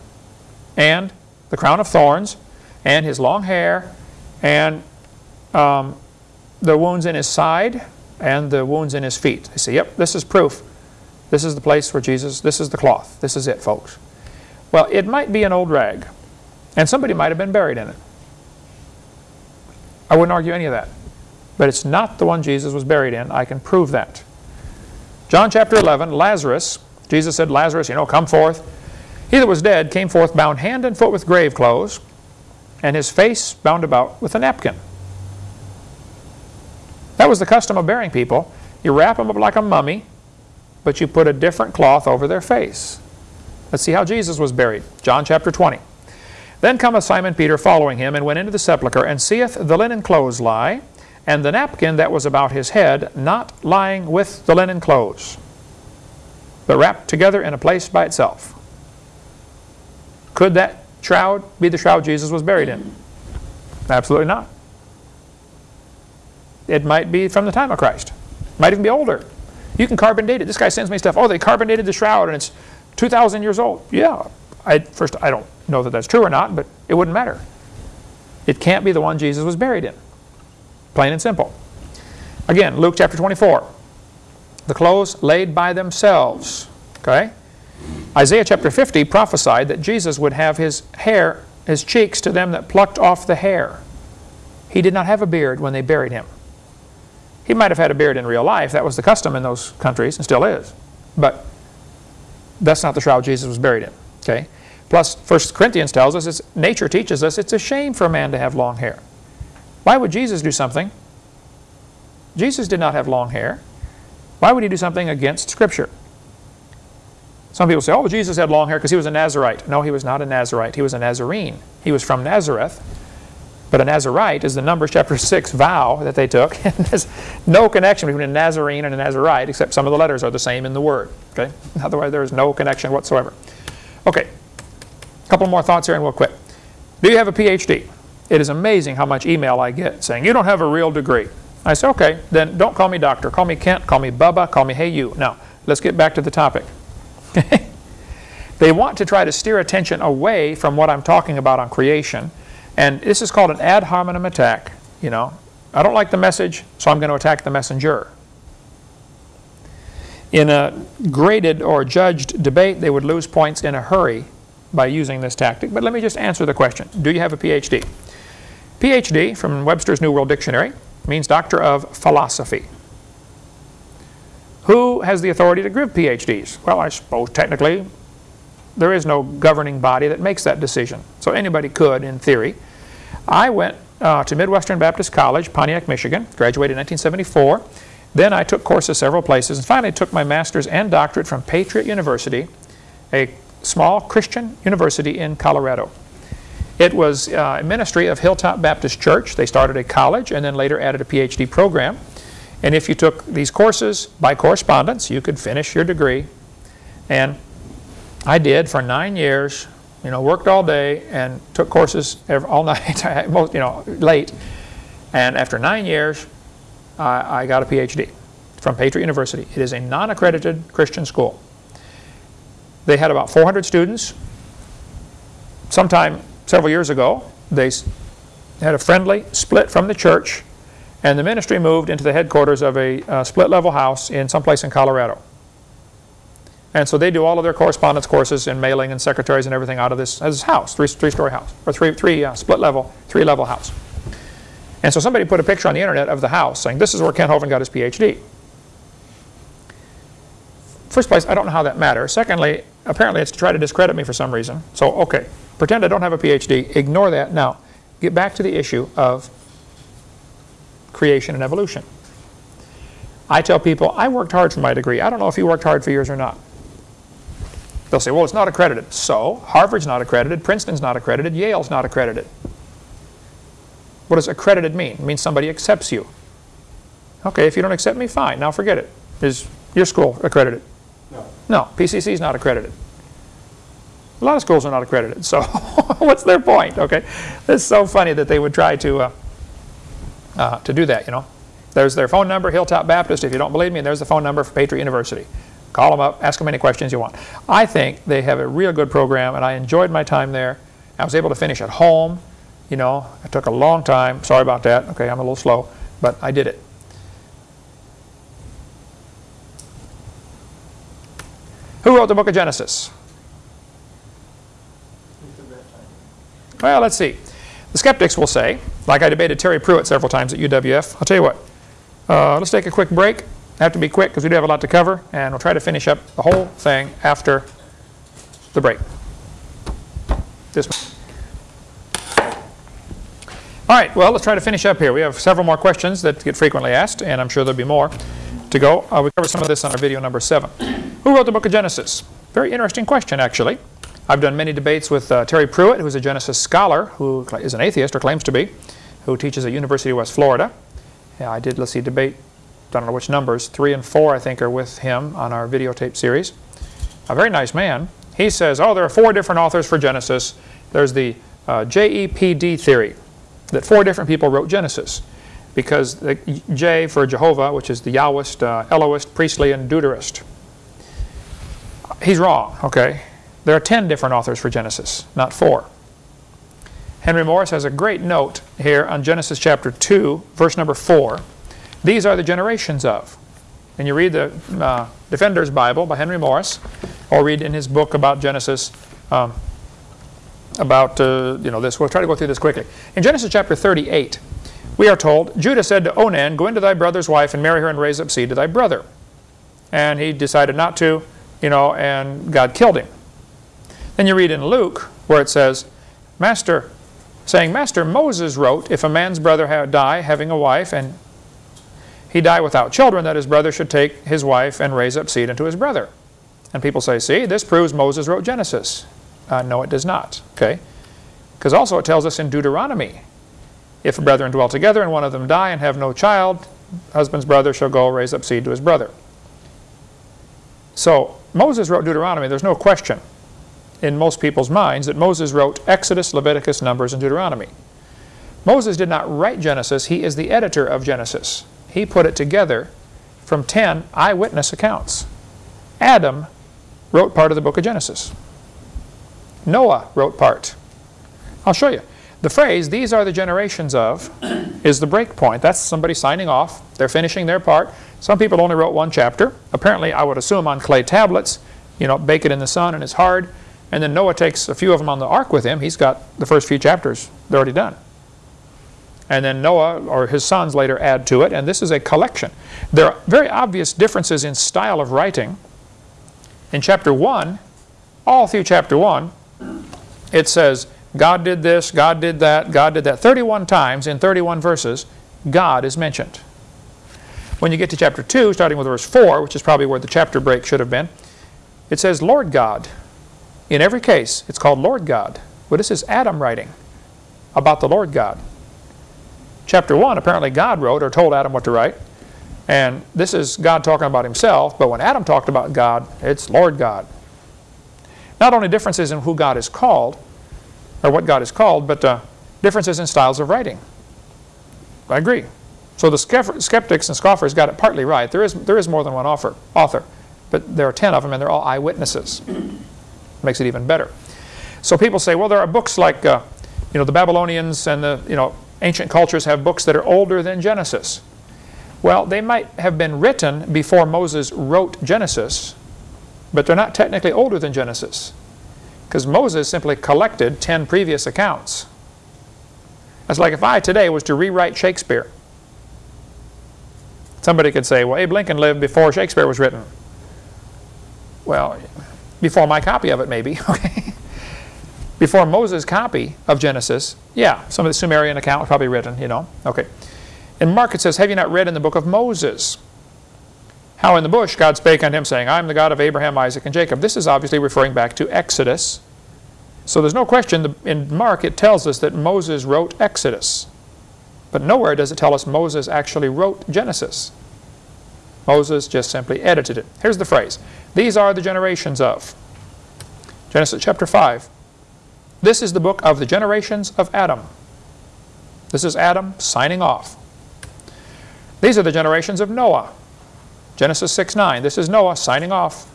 and the crown of thorns and his long hair and um, the wounds in his side and the wounds in his feet. They say, yep, this is proof. This is the place where Jesus, this is the cloth. This is it, folks. Well, it might be an old rag, and somebody might have been buried in it. I wouldn't argue any of that. But it's not the one Jesus was buried in. I can prove that. John chapter 11, Lazarus, Jesus said, Lazarus, you know, come forth. He that was dead came forth bound hand and foot with grave clothes, and his face bound about with a napkin. That was the custom of burying people. You wrap them up like a mummy, but you put a different cloth over their face. Let's see how Jesus was buried. John chapter 20. Then cometh Simon Peter following him, and went into the sepulchre, and seeth the linen clothes lie, and the napkin that was about his head not lying with the linen clothes, but wrapped together in a place by itself. Could that shroud be the shroud Jesus was buried in? Absolutely not. It might be from the time of Christ. Might even be older. You can carbon date it. This guy sends me stuff. Oh, they carbon dated the shroud and it's 2,000 years old. Yeah. I, first, I don't know that that's true or not, but it wouldn't matter. It can't be the one Jesus was buried in. Plain and simple. Again, Luke chapter 24. The clothes laid by themselves. Okay? Isaiah chapter 50 prophesied that Jesus would have his hair, his cheeks to them that plucked off the hair. He did not have a beard when they buried him. He might have had a beard in real life. That was the custom in those countries and still is. But that's not the shroud Jesus was buried in. Okay? Plus, 1 Corinthians tells us, it's, nature teaches us, it's a shame for a man to have long hair. Why would Jesus do something? Jesus did not have long hair. Why would he do something against Scripture? Some people say, oh, Jesus had long hair because he was a Nazarite. No, he was not a Nazarite. He was a Nazarene. He was from Nazareth. But a Nazarite is the Numbers chapter 6 vow that they took. <laughs> There's no connection between a Nazarene and a Nazarite except some of the letters are the same in the word. Okay? <laughs> Otherwise, there is no connection whatsoever. Okay. A couple more thoughts here and we'll quit. Do you have a PhD? It is amazing how much email I get saying, you don't have a real degree. I say, okay, then don't call me doctor. Call me Kent, call me Bubba, call me hey you. Now, let's get back to the topic. <laughs> they want to try to steer attention away from what I'm talking about on creation. And this is called an ad hominem attack. You know, I don't like the message, so I'm going to attack the messenger. In a graded or judged debate, they would lose points in a hurry by using this tactic. But let me just answer the question. Do you have a PhD? PhD, from Webster's New World Dictionary, means Doctor of Philosophy. Who has the authority to give PhDs? Well, I suppose technically there is no governing body that makes that decision. So anybody could, in theory. I went uh, to Midwestern Baptist College, Pontiac, Michigan, graduated in 1974. Then I took courses several places and finally took my master's and doctorate from Patriot University, a small Christian university in Colorado. It was uh, a ministry of Hilltop Baptist Church. They started a college and then later added a PhD program. And if you took these courses by correspondence, you could finish your degree. And I did for nine years, you know, worked all day and took courses all <laughs> night, you know, late. And after nine years, I, I got a PhD from Patriot University. It is a non-accredited Christian school. They had about 400 students. Sometime several years ago, they had a friendly split from the church and the ministry moved into the headquarters of a uh, split-level house in someplace in Colorado. And so they do all of their correspondence courses and mailing and secretaries and everything out of this, this house, three, three-story house, or three, three uh, split-level, three-level house. And so somebody put a picture on the internet of the house saying, this is where Kent Hovind got his PhD. First place, I don't know how that matters. Secondly, apparently it's to try to discredit me for some reason. So, okay, pretend I don't have a PhD. Ignore that. Now, get back to the issue of creation and evolution. I tell people, I worked hard for my degree. I don't know if you worked hard for yours or not. They'll say, well, it's not accredited. So, Harvard's not accredited, Princeton's not accredited, Yale's not accredited. What does accredited mean? It means somebody accepts you. Okay, if you don't accept me, fine. Now forget it. Is your school accredited? No. No, PCC is not accredited. A lot of schools are not accredited, so <laughs> what's their point, okay? It's so funny that they would try to, uh, uh, to do that, you know. There's their phone number, Hilltop Baptist. If you don't believe me, there's the phone number for Patriot University. Call them up, ask them any questions you want. I think they have a real good program, and I enjoyed my time there. I was able to finish at home. You know, it took a long time. Sorry about that. Okay, I'm a little slow, but I did it. Who wrote the book of Genesis? Well, let's see. The skeptics will say, like I debated Terry Pruitt several times at UWF, I'll tell you what, uh, let's take a quick break. I have to be quick because we do have a lot to cover, and we'll try to finish up the whole thing after the break. This one. All right, well, let's try to finish up here. We have several more questions that get frequently asked, and I'm sure there'll be more to go. Uh, we covered some of this on our video number seven. Who wrote the book of Genesis? Very interesting question, actually. I've done many debates with uh, Terry Pruitt, who's a Genesis scholar, who is an atheist, or claims to be, who teaches at University of West Florida. Yeah, I did, let's see, debate, I don't know which numbers, three and four, I think, are with him on our videotape series. A very nice man. He says, oh, there are four different authors for Genesis. There's the uh, JEPD theory, that four different people wrote Genesis. Because the J for Jehovah, which is the Yahwist, uh, Elohist, Priestly, and Deuterist. He's wrong, okay? There are 10 different authors for Genesis, not four. Henry Morris has a great note here on Genesis chapter 2, verse number 4. These are the generations of. And you read the uh, Defender's Bible by Henry Morris, or read in his book about Genesis, um, about uh, you know this. We'll try to go through this quickly. In Genesis chapter 38, we are told, Judah said to Onan, Go into thy brother's wife and marry her and raise up seed to thy brother. And he decided not to, you know, and God killed him. Then you read in Luke where it says, Master, saying, Master, Moses wrote, if a man's brother die having a wife, and he die without children, that his brother should take his wife and raise up seed unto his brother. And people say, see, this proves Moses wrote Genesis. Uh, no, it does not. Okay? Because also it tells us in Deuteronomy, if a brethren dwell together and one of them die and have no child, husband's brother shall go raise up seed to his brother. So Moses wrote Deuteronomy. There's no question in most people's minds that Moses wrote Exodus, Leviticus, Numbers, and Deuteronomy. Moses did not write Genesis. He is the editor of Genesis. He put it together from 10 eyewitness accounts. Adam wrote part of the book of Genesis. Noah wrote part. I'll show you. The phrase, these are the generations of, <clears throat> is the break point. That's somebody signing off. They're finishing their part. Some people only wrote one chapter. Apparently, I would assume on clay tablets. You know, bake it in the sun and it's hard. And then Noah takes a few of them on the ark with him. He's got the first few chapters. They're already done. And then Noah or his sons later add to it. And this is a collection. There are very obvious differences in style of writing. In chapter 1, all through chapter 1, it says, God did this, God did that, God did that. 31 times in 31 verses, God is mentioned. When you get to chapter 2, starting with verse 4, which is probably where the chapter break should have been, it says, Lord God. In every case, it's called Lord God. Well, this is Adam writing about the Lord God. Chapter 1, apparently God wrote or told Adam what to write. And this is God talking about himself, but when Adam talked about God, it's Lord God. Not only differences in who God is called, or what God is called, but uh, differences in styles of writing. I agree. So the skeptics and scoffers got it partly right. There is, there is more than one author, author, but there are 10 of them and they're all eyewitnesses makes it even better. So people say, well, there are books like, uh, you know, the Babylonians and the, you know, ancient cultures have books that are older than Genesis. Well, they might have been written before Moses wrote Genesis, but they're not technically older than Genesis because Moses simply collected 10 previous accounts. That's like if I today was to rewrite Shakespeare. Somebody could say, well, Abe Lincoln lived before Shakespeare was written. Well, before my copy of it, maybe. <laughs> Okay. Before Moses' copy of Genesis, yeah, some of the Sumerian account was probably written, you know. Okay. In Mark it says, Have you not read in the book of Moses? How in the bush God spake unto him, saying, I am the God of Abraham, Isaac, and Jacob. This is obviously referring back to Exodus. So there's no question, in Mark it tells us that Moses wrote Exodus. But nowhere does it tell us Moses actually wrote Genesis. Moses just simply edited it. Here's the phrase. These are the generations of. Genesis chapter 5. This is the book of the generations of Adam. This is Adam signing off. These are the generations of Noah. Genesis 6, 9. This is Noah signing off.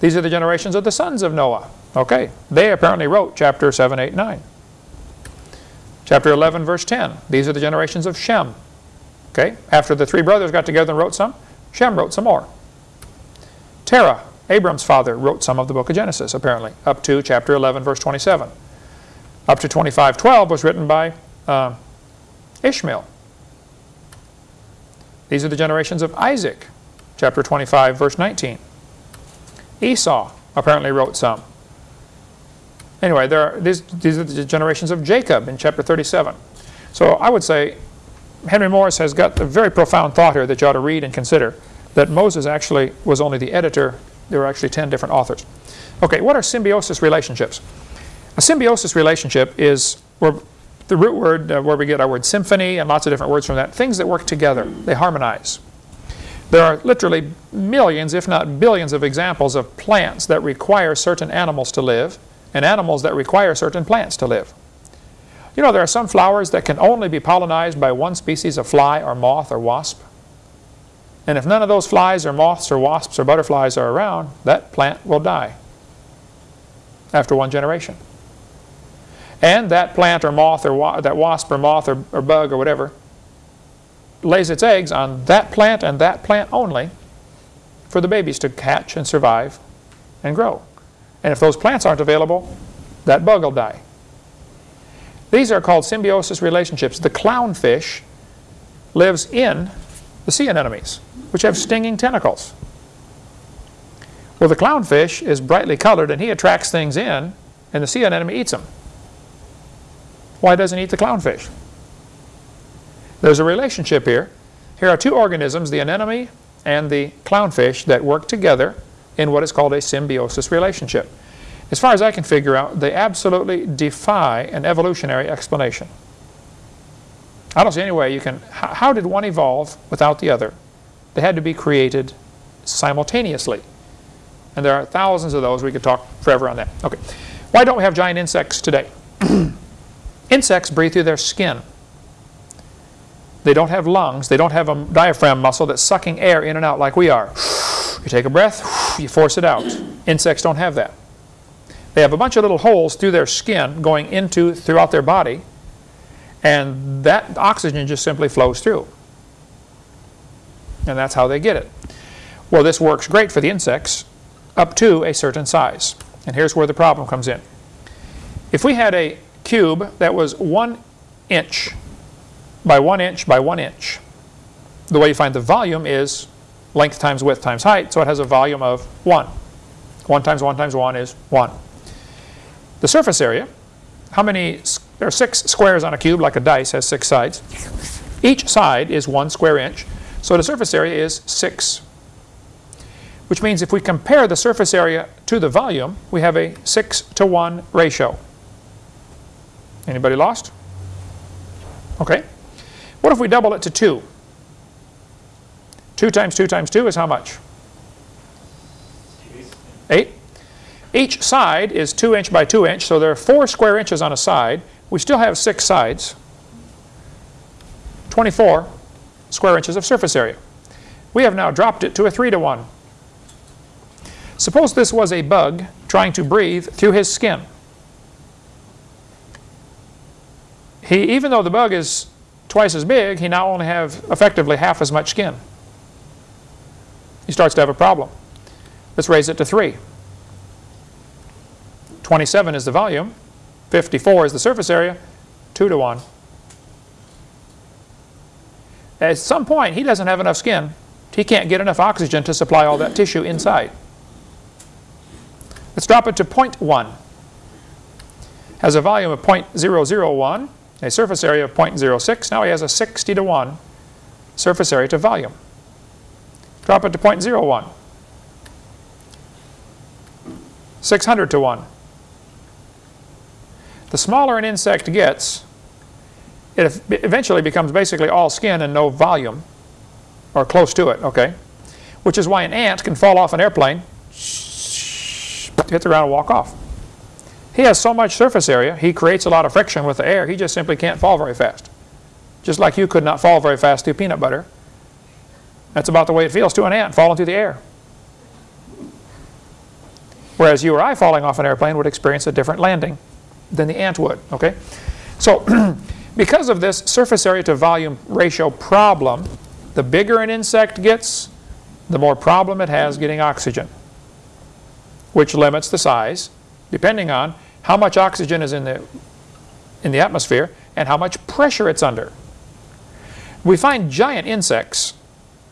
These are the generations of the sons of Noah. Okay, they apparently wrote chapter 7, 8, 9. Chapter 11, verse 10. These are the generations of Shem. Okay? After the three brothers got together and wrote some, Shem wrote some more. Terah, Abram's father, wrote some of the book of Genesis, apparently, up to chapter 11, verse 27. Up to 25.12 was written by uh, Ishmael. These are the generations of Isaac, chapter 25, verse 19. Esau apparently wrote some. Anyway, there are, these, these are the generations of Jacob in chapter 37. So I would say Henry Morris has got a very profound thought here that you ought to read and consider, that Moses actually was only the editor. There were actually 10 different authors. Okay, what are symbiosis relationships? A symbiosis relationship is where the root word uh, where we get our word symphony and lots of different words from that, things that work together, they harmonize. There are literally millions, if not billions, of examples of plants that require certain animals to live and animals that require certain plants to live. You know, there are some flowers that can only be pollinized by one species of fly or moth or wasp. And if none of those flies or moths or wasps or butterflies are around, that plant will die after one generation. And that plant or moth or wa that wasp or moth or, or bug or whatever lays its eggs on that plant and that plant only for the babies to hatch and survive and grow. And if those plants aren't available, that bug will die. These are called symbiosis relationships. The clownfish lives in the sea anemones, which have stinging tentacles. Well, the clownfish is brightly colored and he attracts things in, and the sea anemone eats them. Why doesn't he eat the clownfish? There's a relationship here. Here are two organisms, the anemone and the clownfish, that work together in what is called a symbiosis relationship. As far as I can figure out, they absolutely defy an evolutionary explanation. I don't see any way you can... How did one evolve without the other? They had to be created simultaneously. And there are thousands of those. We could talk forever on that. Okay. Why don't we have giant insects today? <clears throat> insects breathe through their skin. They don't have lungs. They don't have a diaphragm muscle that's sucking air in and out like we are. You take a breath, you force it out. Insects don't have that. They have a bunch of little holes through their skin going into throughout their body, and that oxygen just simply flows through. And that's how they get it. Well, this works great for the insects up to a certain size. And here's where the problem comes in. If we had a cube that was one inch by one inch by one inch, the way you find the volume is length times width times height, so it has a volume of 1. 1 times 1 times 1 is 1. The surface area, how many, there are six squares on a cube, like a dice has six sides. Each side is one square inch, so the surface area is 6. Which means if we compare the surface area to the volume, we have a 6 to 1 ratio. Anybody lost? Okay. What if we double it to 2? 2 times 2 times 2 is how much? 8. Each side is 2 inch by 2 inch, so there are 4 square inches on a side. We still have 6 sides. 24 square inches of surface area. We have now dropped it to a 3 to 1. Suppose this was a bug trying to breathe through his skin. He, even though the bug is twice as big, he now only have effectively half as much skin he starts to have a problem. Let's raise it to 3. 27 is the volume. 54 is the surface area. 2 to 1. At some point, he doesn't have enough skin. He can't get enough oxygen to supply all that tissue inside. Let's drop it to 0.1. Has a volume of 0.001, a surface area of 0.06. Now he has a 60 to 1 surface area to volume. Drop it to 0.01. 600 to 1. The smaller an insect gets, it eventually becomes basically all skin and no volume, or close to it, okay? Which is why an ant can fall off an airplane, hit the ground and walk off. He has so much surface area, he creates a lot of friction with the air, he just simply can't fall very fast. Just like you could not fall very fast through peanut butter that's about the way it feels to an ant falling through the air. Whereas you or I falling off an airplane would experience a different landing than the ant would, okay? So <clears throat> Because of this surface area to volume ratio problem, the bigger an insect gets, the more problem it has getting oxygen, which limits the size depending on how much oxygen is in the, in the atmosphere and how much pressure it's under. We find giant insects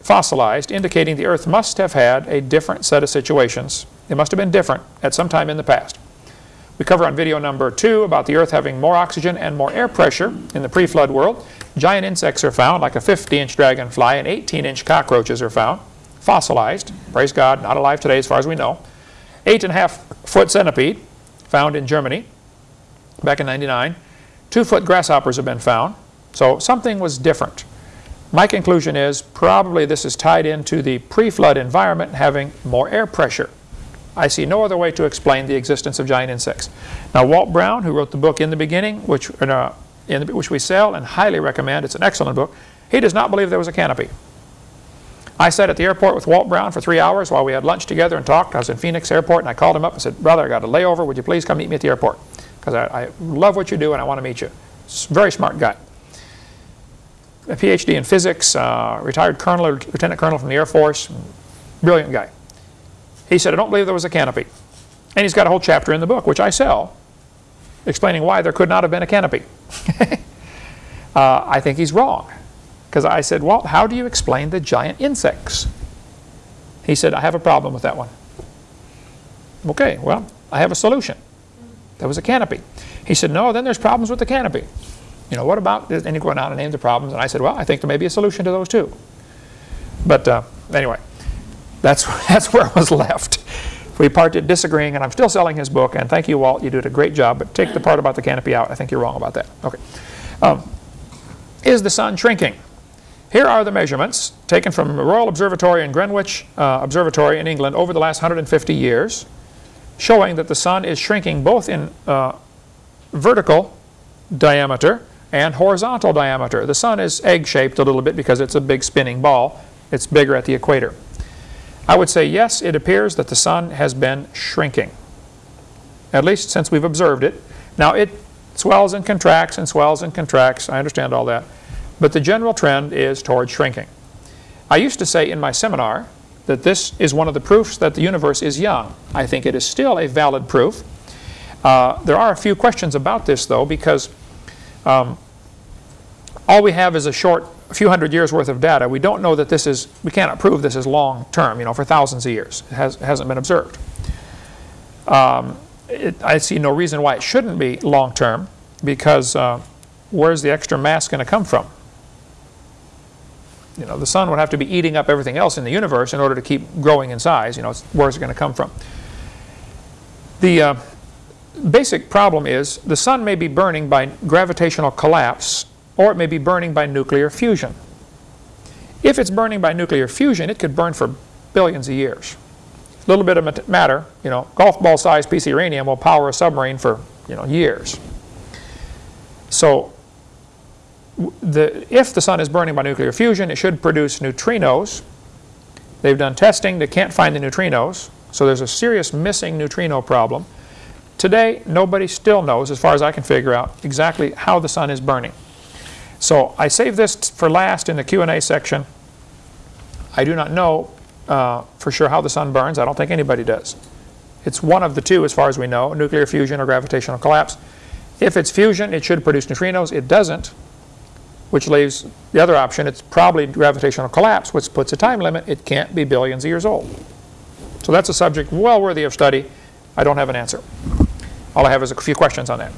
fossilized, indicating the Earth must have had a different set of situations. It must have been different at some time in the past. We cover on video number two about the Earth having more oxygen and more air pressure in the pre-flood world. Giant insects are found, like a 50-inch dragonfly and 18-inch cockroaches are found, fossilized. Praise God, not alive today as far as we know. Eight and a half foot centipede, found in Germany back in 99. Two foot grasshoppers have been found. So something was different. My conclusion is probably this is tied into the pre-flood environment having more air pressure. I see no other way to explain the existence of giant insects. Now Walt Brown, who wrote the book In the Beginning, which, uh, in the, which we sell and highly recommend, it's an excellent book, he does not believe there was a canopy. I sat at the airport with Walt Brown for three hours while we had lunch together and talked. I was in Phoenix Airport and I called him up and said, brother, I got a layover. Would you please come meet me at the airport? Because I, I love what you do and I want to meet you. Very smart guy a PhD in physics, uh, retired colonel lieutenant colonel from the Air Force, brilliant guy. He said, I don't believe there was a canopy. And he's got a whole chapter in the book, which I sell, explaining why there could not have been a canopy. <laughs> uh, I think he's wrong. Because I said, well, how do you explain the giant insects? He said, I have a problem with that one. Okay, well, I have a solution. There was a canopy. He said, no, then there's problems with the canopy you know, what about, and he went out and named the problems, and I said, well, I think there may be a solution to those too. But uh, anyway, that's, <laughs> that's where I was left. We parted disagreeing, and I'm still selling his book, and thank you, Walt, you did a great job, but take the part about the canopy out. I think you're wrong about that. Okay. Um, is the sun shrinking? Here are the measurements taken from the Royal Observatory in Greenwich uh, Observatory in England over the last 150 years, showing that the sun is shrinking both in uh, vertical diameter and horizontal diameter. The sun is egg-shaped a little bit because it's a big spinning ball. It's bigger at the equator. I would say yes, it appears that the sun has been shrinking, at least since we've observed it. Now it swells and contracts and swells and contracts. I understand all that. But the general trend is toward shrinking. I used to say in my seminar that this is one of the proofs that the universe is young. I think it is still a valid proof. Uh, there are a few questions about this, though, because um, all we have is a short a few hundred years worth of data. We don't know that this is, we cannot prove this is long term, you know, for thousands of years. It, has, hasn't been observed. Um, it, I see no reason why it shouldn't be long term because uh, where's the extra mass going to come from? You know, the sun would have to be eating up everything else in the universe in order to keep growing in size. You know, where's it going to come from? The uh, basic problem is the sun may be burning by gravitational collapse or it may be burning by nuclear fusion. If it's burning by nuclear fusion, it could burn for billions of years. A little bit of matter, you know, golf ball sized piece of uranium will power a submarine for, you know, years. So the, if the sun is burning by nuclear fusion, it should produce neutrinos. They've done testing, they can't find the neutrinos, so there's a serious missing neutrino problem. Today, nobody still knows, as far as I can figure out, exactly how the sun is burning. So I save this for last in the Q&A section. I do not know uh, for sure how the sun burns. I don't think anybody does. It's one of the two as far as we know, nuclear fusion or gravitational collapse. If it's fusion, it should produce neutrinos. It doesn't, which leaves the other option. It's probably gravitational collapse, which puts a time limit. It can't be billions of years old. So that's a subject well worthy of study. I don't have an answer. All I have is a few questions on that.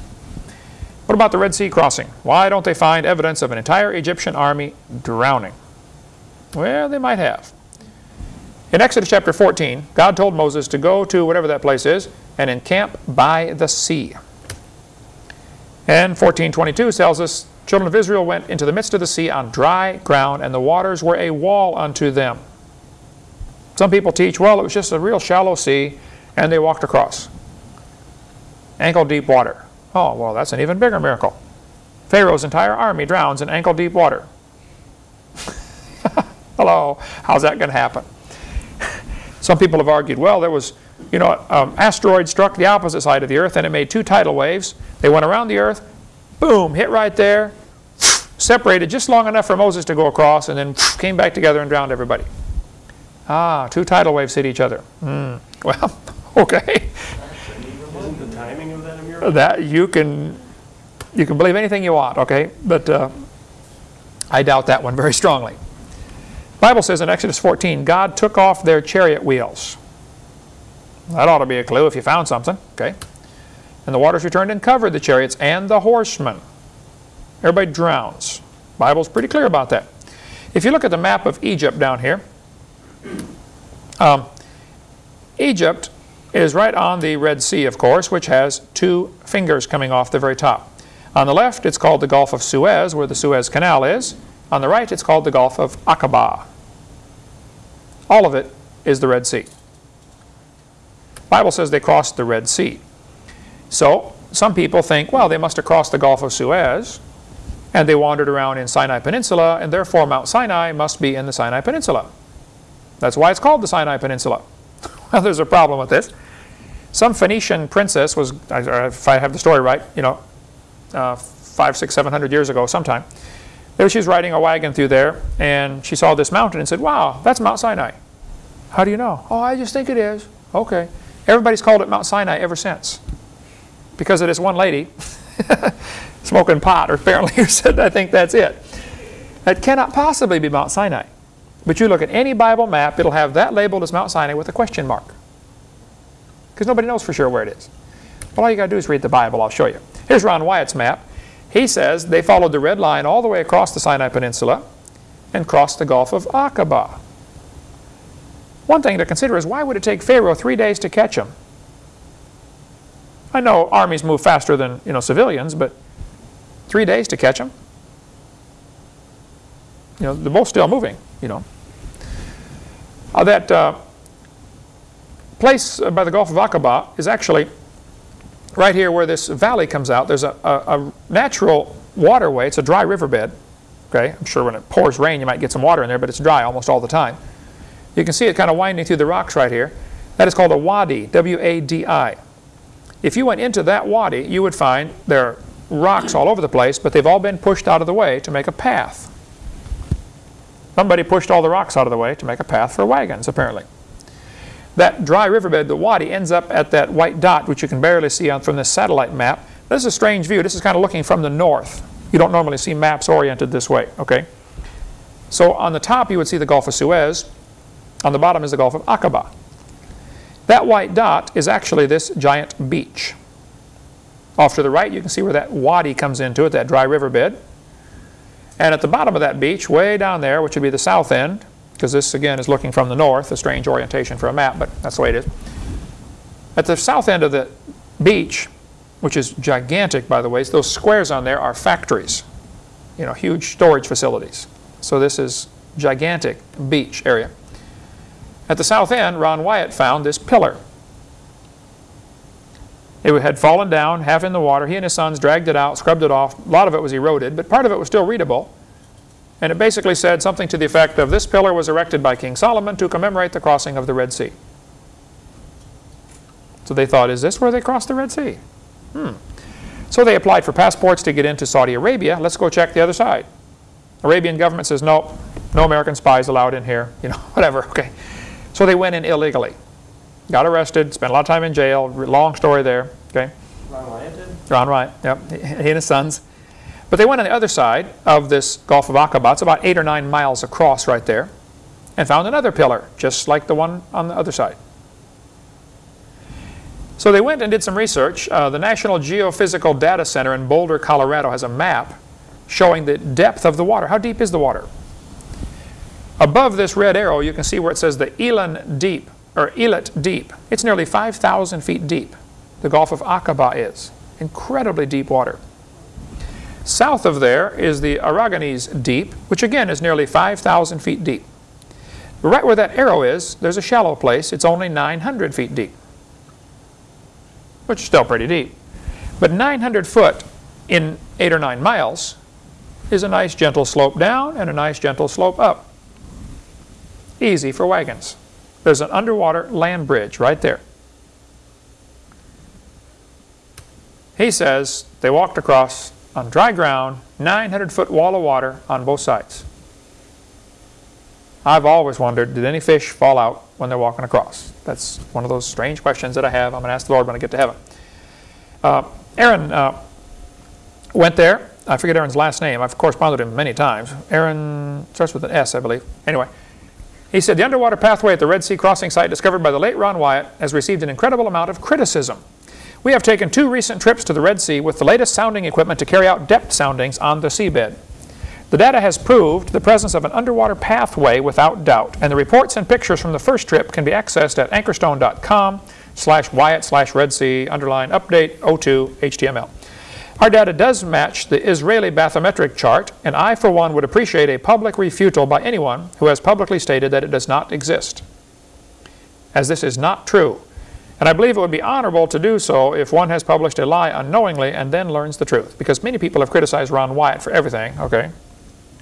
What about the Red Sea crossing? Why don't they find evidence of an entire Egyptian army drowning? Well, they might have. In Exodus chapter 14, God told Moses to go to whatever that place is and encamp by the sea. And 14.22 tells us, children of Israel went into the midst of the sea on dry ground, and the waters were a wall unto them. Some people teach, well, it was just a real shallow sea, and they walked across ankle-deep water. Oh, well, that's an even bigger miracle. Pharaoh's entire army drowns in ankle-deep water. <laughs> Hello, how's that going to happen? Some people have argued, well, there was, you know, um, asteroid struck the opposite side of the Earth and it made two tidal waves. They went around the Earth, boom, hit right there, separated just long enough for Moses to go across, and then came back together and drowned everybody. Ah, two tidal waves hit each other. Hmm. <laughs> Well, okay. The that you can you can believe anything you want, okay? But uh, I doubt that one very strongly. Bible says in Exodus 14, God took off their chariot wheels. That ought to be a clue if you found something, okay? And the waters returned and covered the chariots and the horsemen. Everybody drowns. Bible's pretty clear about that. If you look at the map of Egypt down here, um, Egypt is right on the Red Sea, of course, which has two fingers coming off the very top. On the left, it's called the Gulf of Suez, where the Suez Canal is. On the right, it's called the Gulf of Aqaba. All of it is the Red Sea. Bible says they crossed the Red Sea. So, some people think, well, they must have crossed the Gulf of Suez, and they wandered around in Sinai Peninsula, and therefore Mount Sinai must be in the Sinai Peninsula. That's why it's called the Sinai Peninsula. <laughs> well, there's a problem with this. Some Phoenician princess was, if I have the story right, you know, uh, five, six, seven hundred years ago sometime. There she was riding a wagon through there, and she saw this mountain and said, wow, that's Mount Sinai. How do you know? Oh, I just think it is. Okay. Everybody's called it Mount Sinai ever since. Because of this one lady <laughs> smoking pot, or apparently, who said, I think that's it. That cannot possibly be Mount Sinai. But you look at any Bible map, it'll have that labeled as Mount Sinai with a question mark. Because nobody knows for sure where it is. Well, all you got to do is read the Bible. I'll show you. Here's Ron Wyatt's map. He says they followed the red line all the way across the Sinai Peninsula and crossed the Gulf of Aqaba. One thing to consider is why would it take Pharaoh three days to catch him? I know armies move faster than you know civilians, but three days to catch them? You know, they're both still moving, you know. Uh, that uh, place by the Gulf of Aqaba is actually right here where this valley comes out. There's a, a, a natural waterway. It's a dry riverbed. Okay, I'm sure when it pours rain you might get some water in there, but it's dry almost all the time. You can see it kind of winding through the rocks right here. That is called a wadi, W-A-D-I. If you went into that wadi, you would find there are rocks all over the place, but they've all been pushed out of the way to make a path. Somebody pushed all the rocks out of the way to make a path for wagons, apparently. That dry riverbed, the wadi, ends up at that white dot, which you can barely see on, from this satellite map. This is a strange view. This is kind of looking from the north. You don't normally see maps oriented this way, okay? So on the top, you would see the Gulf of Suez. On the bottom is the Gulf of Aqaba. That white dot is actually this giant beach. Off to the right, you can see where that wadi comes into it, that dry riverbed. And at the bottom of that beach, way down there, which would be the south end, because this again is looking from the north, a strange orientation for a map, but that's the way it is. At the south end of the beach, which is gigantic by the way, those squares on there are factories, you know, huge storage facilities. So this is gigantic beach area. At the south end, Ron Wyatt found this pillar. It had fallen down, half in the water. He and his sons dragged it out, scrubbed it off. A lot of it was eroded, but part of it was still readable. And it basically said something to the effect of, this pillar was erected by King Solomon to commemorate the crossing of the Red Sea. So they thought, is this where they crossed the Red Sea? Hmm. So they applied for passports to get into Saudi Arabia. Let's go check the other side. Arabian government says, no, no American spies allowed in here, <laughs> you know, whatever, okay. So they went in illegally. Got arrested, spent a lot of time in jail, long story there, okay. Ron Wyatt did? Ron Wyatt, yep, he and his sons. But they went on the other side of this Gulf of Aqaba, it's about eight or nine miles across right there, and found another pillar, just like the one on the other side. So they went and did some research. Uh, the National Geophysical Data Center in Boulder, Colorado has a map showing the depth of the water. How deep is the water? Above this red arrow, you can see where it says the Elan Deep, or Eilat Deep. It's nearly 5,000 feet deep. The Gulf of Aqaba is. Incredibly deep water. South of there is the Aragonese Deep, which again is nearly 5,000 feet deep. Right where that arrow is, there's a shallow place. It's only 900 feet deep, which is still pretty deep. But 900 foot in 8 or 9 miles is a nice gentle slope down and a nice gentle slope up. Easy for wagons. There's an underwater land bridge right there. He says they walked across on dry ground, 900 foot wall of water on both sides. I've always wondered, did any fish fall out when they're walking across? That's one of those strange questions that I have. I'm going to ask the Lord when I get to heaven. Uh, Aaron uh, went there. I forget Aaron's last name. I've corresponded with him many times. Aaron starts with an S, I believe. Anyway, he said, the underwater pathway at the Red Sea crossing site discovered by the late Ron Wyatt has received an incredible amount of criticism. We have taken two recent trips to the Red Sea with the latest sounding equipment to carry out depth soundings on the seabed. The data has proved the presence of an underwater pathway without doubt, and the reports and pictures from the first trip can be accessed at anchorstone.com slash Wyatt slash Red Sea underline update 02 HTML. Our data does match the Israeli bathymetric chart, and I, for one, would appreciate a public refutal by anyone who has publicly stated that it does not exist, as this is not true. And I believe it would be honorable to do so if one has published a lie unknowingly and then learns the truth. Because many people have criticized Ron Wyatt for everything, okay?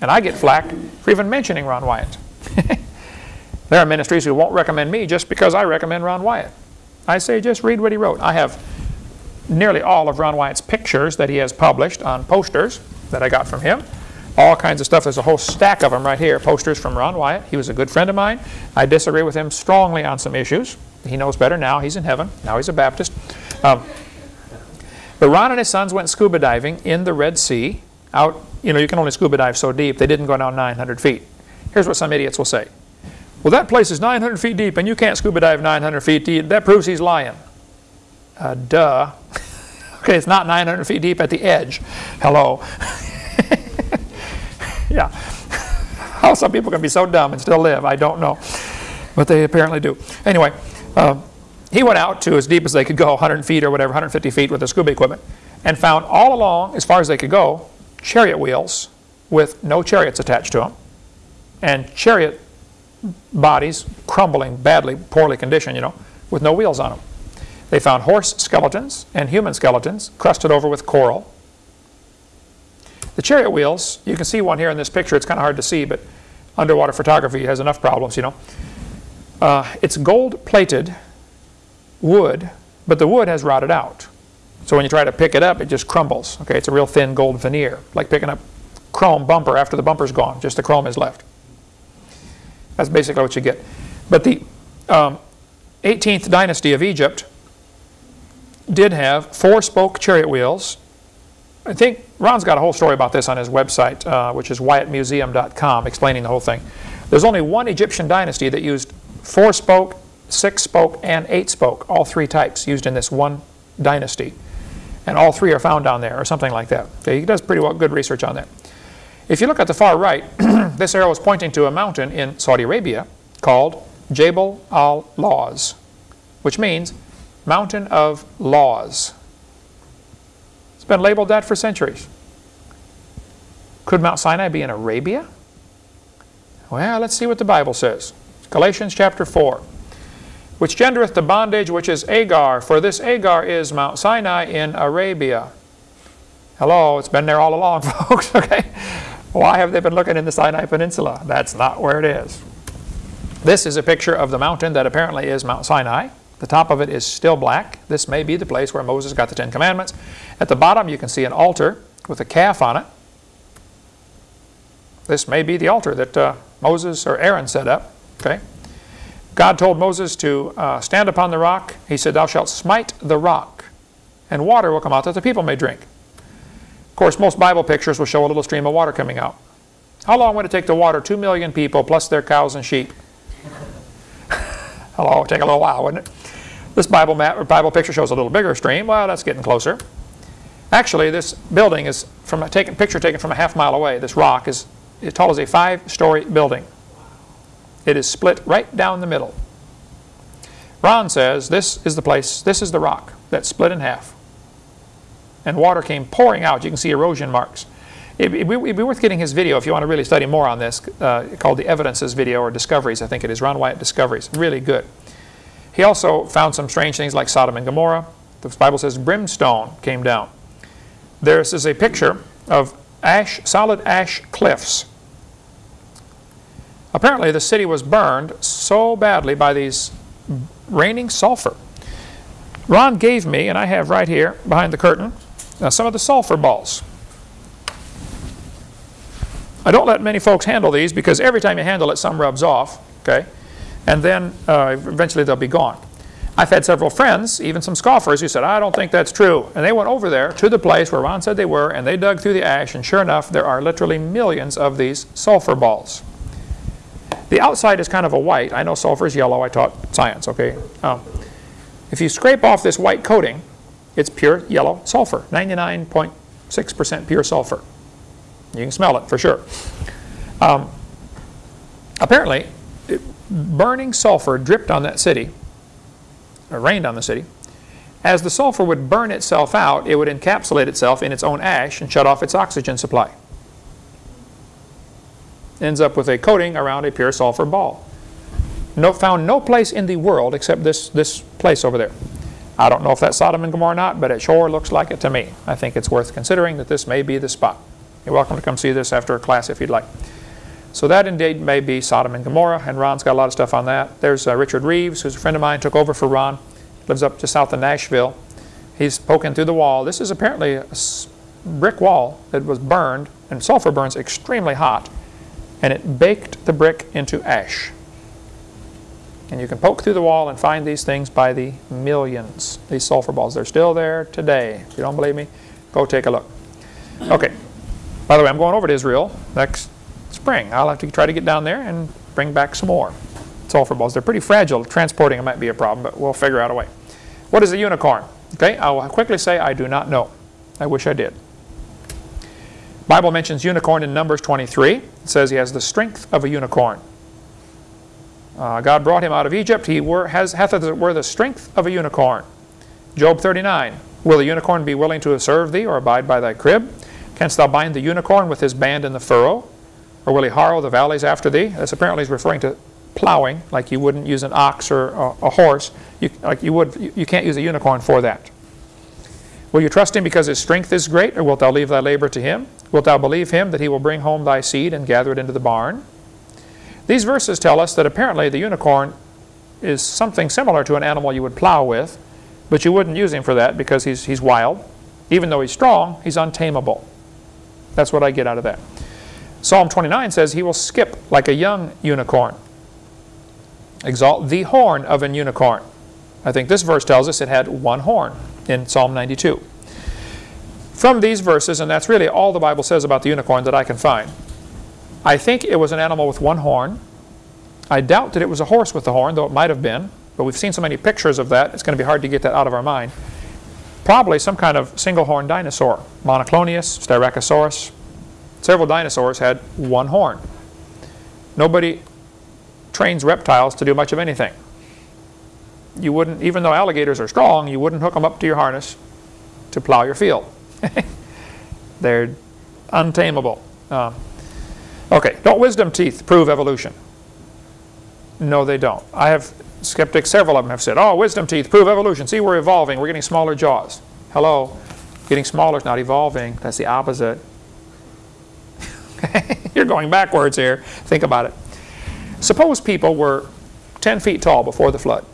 And I get flack for even mentioning Ron Wyatt. <laughs> there are ministries who won't recommend me just because I recommend Ron Wyatt. I say just read what he wrote. I have nearly all of Ron Wyatt's pictures that he has published on posters that I got from him. All kinds of stuff. There's a whole stack of them right here, posters from Ron Wyatt. He was a good friend of mine. I disagree with him strongly on some issues. He knows better now. He's in heaven. Now he's a Baptist. Um, but Ron and his sons went scuba diving in the Red Sea. Out, you know, you can only scuba dive so deep. They didn't go down 900 feet. Here's what some idiots will say. Well, that place is 900 feet deep, and you can't scuba dive 900 feet deep. That proves he's lying. Uh, duh. <laughs> okay, it's not 900 feet deep at the edge. Hello. <laughs> yeah. <laughs> How some people can be so dumb and still live, I don't know. But they apparently do. Anyway, uh, he went out to as deep as they could go, 100 feet or whatever, 150 feet with the scuba equipment, and found all along, as far as they could go, chariot wheels with no chariots attached to them, and chariot bodies crumbling badly, poorly conditioned, you know, with no wheels on them. They found horse skeletons and human skeletons crusted over with coral. The chariot wheels, you can see one here in this picture. It's kind of hard to see, but underwater photography has enough problems, you know. Uh, it's gold-plated wood, but the wood has rotted out. So when you try to pick it up, it just crumbles. Okay, it's a real thin gold veneer, like picking up chrome bumper after the bumper's gone. Just the chrome is left. That's basically what you get. But the um, 18th dynasty of Egypt did have four-spoke chariot wheels. I think Ron's got a whole story about this on his website, uh, which is wyattmuseum.com, explaining the whole thing. There's only one Egyptian dynasty that used four-spoke, six-spoke, and eight-spoke, all three types used in this one dynasty. And all three are found down there, or something like that. Okay, he does pretty well good research on that. If you look at the far right, <clears throat> this arrow is pointing to a mountain in Saudi Arabia called Jabal al-Lawz, which means mountain of laws. It's been labeled that for centuries. Could Mount Sinai be in Arabia? Well, let's see what the Bible says. Galatians chapter 4. Which gendereth the bondage which is Agar, for this Agar is Mount Sinai in Arabia. Hello, it's been there all along, <laughs> folks, okay? Why have they been looking in the Sinai Peninsula? That's not where it is. This is a picture of the mountain that apparently is Mount Sinai. The top of it is still black. This may be the place where Moses got the Ten Commandments. At the bottom you can see an altar with a calf on it. This may be the altar that uh, Moses or Aaron set up. Okay. God told Moses to uh, stand upon the rock. He said, Thou shalt smite the rock, and water will come out that the people may drink. Of course, most Bible pictures will show a little stream of water coming out. How long would it take to water 2 million people plus their cows and sheep? <laughs> Hello, take a little while, wouldn't it? This Bible, map, or Bible picture shows a little bigger stream. Well, that's getting closer. Actually, this building is from a taken, picture taken from a half mile away. This rock is as tall as a five-story building. It is split right down the middle. Ron says this is the place, this is the rock that split in half. And water came pouring out. You can see erosion marks. It would be worth getting his video if you want to really study more on this, uh, called the Evidences video or Discoveries, I think it is, Ron Wyatt Discoveries. Really good. He also found some strange things like Sodom and Gomorrah. The Bible says brimstone came down. This is a picture of ash, solid ash cliffs. Apparently the city was burned so badly by these raining sulfur. Ron gave me, and I have right here behind the curtain, uh, some of the sulfur balls. I don't let many folks handle these because every time you handle it, some rubs off, okay? And then uh, eventually they'll be gone. I've had several friends, even some scoffers, who said, I don't think that's true. And they went over there to the place where Ron said they were, and they dug through the ash, and sure enough, there are literally millions of these sulfur balls. The outside is kind of a white. I know sulfur is yellow. I taught science, okay? Um, if you scrape off this white coating, it's pure yellow sulfur, 99.6% pure sulfur. You can smell it for sure. Um, apparently, it, burning sulfur dripped on that city, or rained on the city. As the sulfur would burn itself out, it would encapsulate itself in its own ash and shut off its oxygen supply. Ends up with a coating around a pure sulfur ball. No, found no place in the world except this, this place over there. I don't know if that's Sodom and Gomorrah or not, but it sure looks like it to me. I think it's worth considering that this may be the spot. You're welcome to come see this after a class if you'd like. So that indeed may be Sodom and Gomorrah, and Ron's got a lot of stuff on that. There's uh, Richard Rives, who's a friend of mine, took over for Ron, lives up just south of Nashville. He's poking through the wall. This is apparently a brick wall that was burned, and sulfur burns extremely hot, and it baked the brick into ash. And you can poke through the wall and find these things by the millions, these sulfur balls. They're still there today. If you don't believe me, go take a look. Okay. By the way, I'm going over to Israel next spring. I'll have to try to get down there and bring back some more sulfur balls. They're pretty fragile. Transporting them might be a problem, but we'll figure out a way. What is a unicorn? Okay, I will quickly say I do not know. I wish I did. Bible mentions unicorn in Numbers 23. It says he has the strength of a unicorn. Uh, God brought him out of Egypt. He were, has, hath as it were the strength of a unicorn. Job 39. Will the unicorn be willing to serve thee or abide by thy crib? Canst thou bind the unicorn with his band in the furrow? Or will he harrow the valleys after thee? This apparently is referring to plowing, like you wouldn't use an ox or a, a horse. You, like you would, you, you can't use a unicorn for that. Will you trust him because his strength is great, or wilt thou leave thy labor to him? Wilt thou believe him that he will bring home thy seed and gather it into the barn? These verses tell us that apparently the unicorn is something similar to an animal you would plow with, but you wouldn't use him for that because he's, he's wild. Even though he's strong, he's untamable. That's what I get out of that. Psalm 29 says, He will skip like a young unicorn. Exalt the horn of an unicorn. I think this verse tells us it had one horn in Psalm 92. From these verses, and that's really all the Bible says about the unicorn that I can find, I think it was an animal with one horn. I doubt that it was a horse with a horn, though it might have been. But we've seen so many pictures of that, it's going to be hard to get that out of our mind. Probably some kind of single-horned dinosaur. Monoclonius, Styracosaurus. Several dinosaurs had one horn. Nobody trains reptiles to do much of anything. You wouldn't, even though alligators are strong, you wouldn't hook them up to your harness to plow your field. <laughs> They're untamable. Uh, okay, don't wisdom teeth prove evolution? No, they don't. I have skeptics, several of them have said, oh, wisdom teeth prove evolution. See, we're evolving. We're getting smaller jaws. Hello. Getting smaller is not evolving. That's the opposite. <laughs> You're going backwards here. Think about it. Suppose people were 10 feet tall before the flood.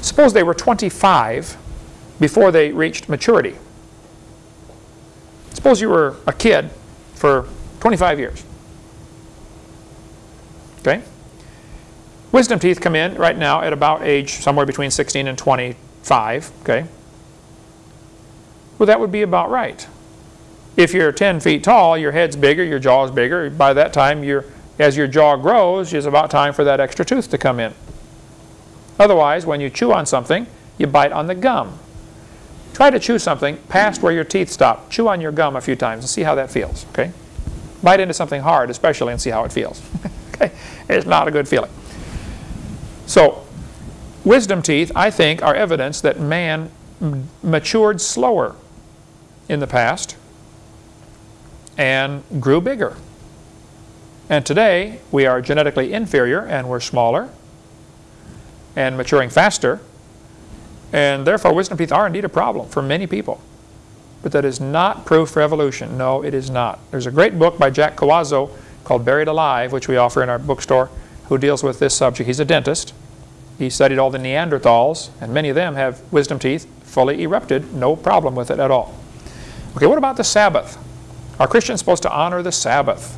Suppose they were 25 before they reached maturity. Suppose you were a kid for 25 years. Okay? Wisdom teeth come in right now at about age somewhere between 16 and 25. Okay? Well, that would be about right. If you're 10 feet tall, your head's bigger, your jaw's bigger. By that time, you're, as your jaw grows, it's about time for that extra tooth to come in. Otherwise, when you chew on something, you bite on the gum. Try to chew something past where your teeth stop. Chew on your gum a few times and see how that feels. Okay? Bite into something hard, especially, and see how it feels. <laughs> okay? It's not a good feeling. So, wisdom teeth, I think, are evidence that man matured slower in the past and grew bigger. And today, we are genetically inferior and we're smaller and maturing faster. And therefore, wisdom teeth are indeed a problem for many people. But that is not proof for evolution. No, it is not. There's a great book by Jack Cuozzo called Buried Alive, which we offer in our bookstore, who deals with this subject. He's a dentist. He studied all the Neanderthals, and many of them have wisdom teeth fully erupted, no problem with it at all. Okay, what about the Sabbath? Are Christians supposed to honor the Sabbath?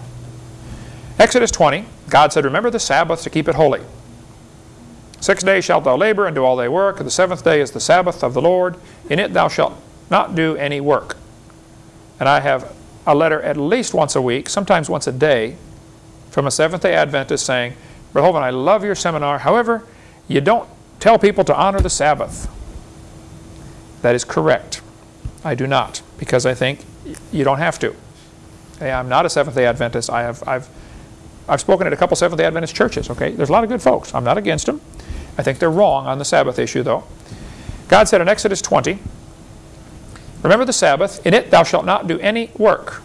Exodus 20, God said, Remember the Sabbath to keep it holy. Six days shalt thou labor and do all thy work. And the seventh day is the Sabbath of the Lord. In it thou shalt not do any work. And I have a letter at least once a week, sometimes once a day, from a Seventh-day Adventist saying, Brother I love your seminar. However, you don't tell people to honor the Sabbath. That is correct. I do not, because I think you don't have to. Hey, I'm not a Seventh-day Adventist. I have, I've, I've spoken at a couple Seventh-day Adventist churches, okay? There's a lot of good folks. I'm not against them. I think they're wrong on the Sabbath issue, though. God said in Exodus 20, Remember the Sabbath, in it thou shalt not do any work.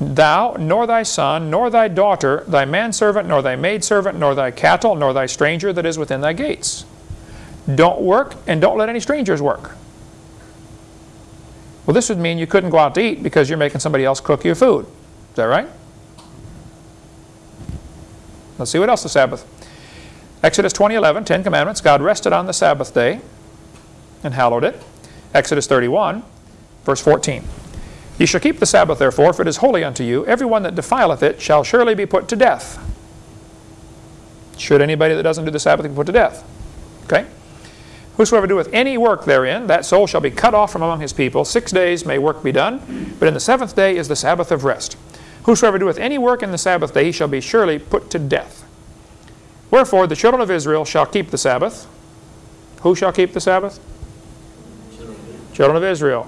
Thou, nor thy son, nor thy daughter, thy manservant, nor thy maidservant, nor thy cattle, nor thy stranger that is within thy gates. Don't work, and don't let any strangers work. Well, this would mean you couldn't go out to eat because you're making somebody else cook your food. Is that right? Let's see what else the Sabbath. Exodus 20:11, Ten Commandments. God rested on the Sabbath day and hallowed it. Exodus 31, verse 14. Ye shall keep the Sabbath, therefore, for it is holy unto you. Every one that defileth it shall surely be put to death. Should anybody that doesn't do the Sabbath be put to death? Okay? Whosoever doeth any work therein, that soul shall be cut off from among his people. Six days may work be done, but in the seventh day is the Sabbath of rest. Whosoever doeth any work in the Sabbath day, he shall be surely put to death. Wherefore the children of Israel shall keep the Sabbath. Who shall keep the Sabbath? Children of Israel.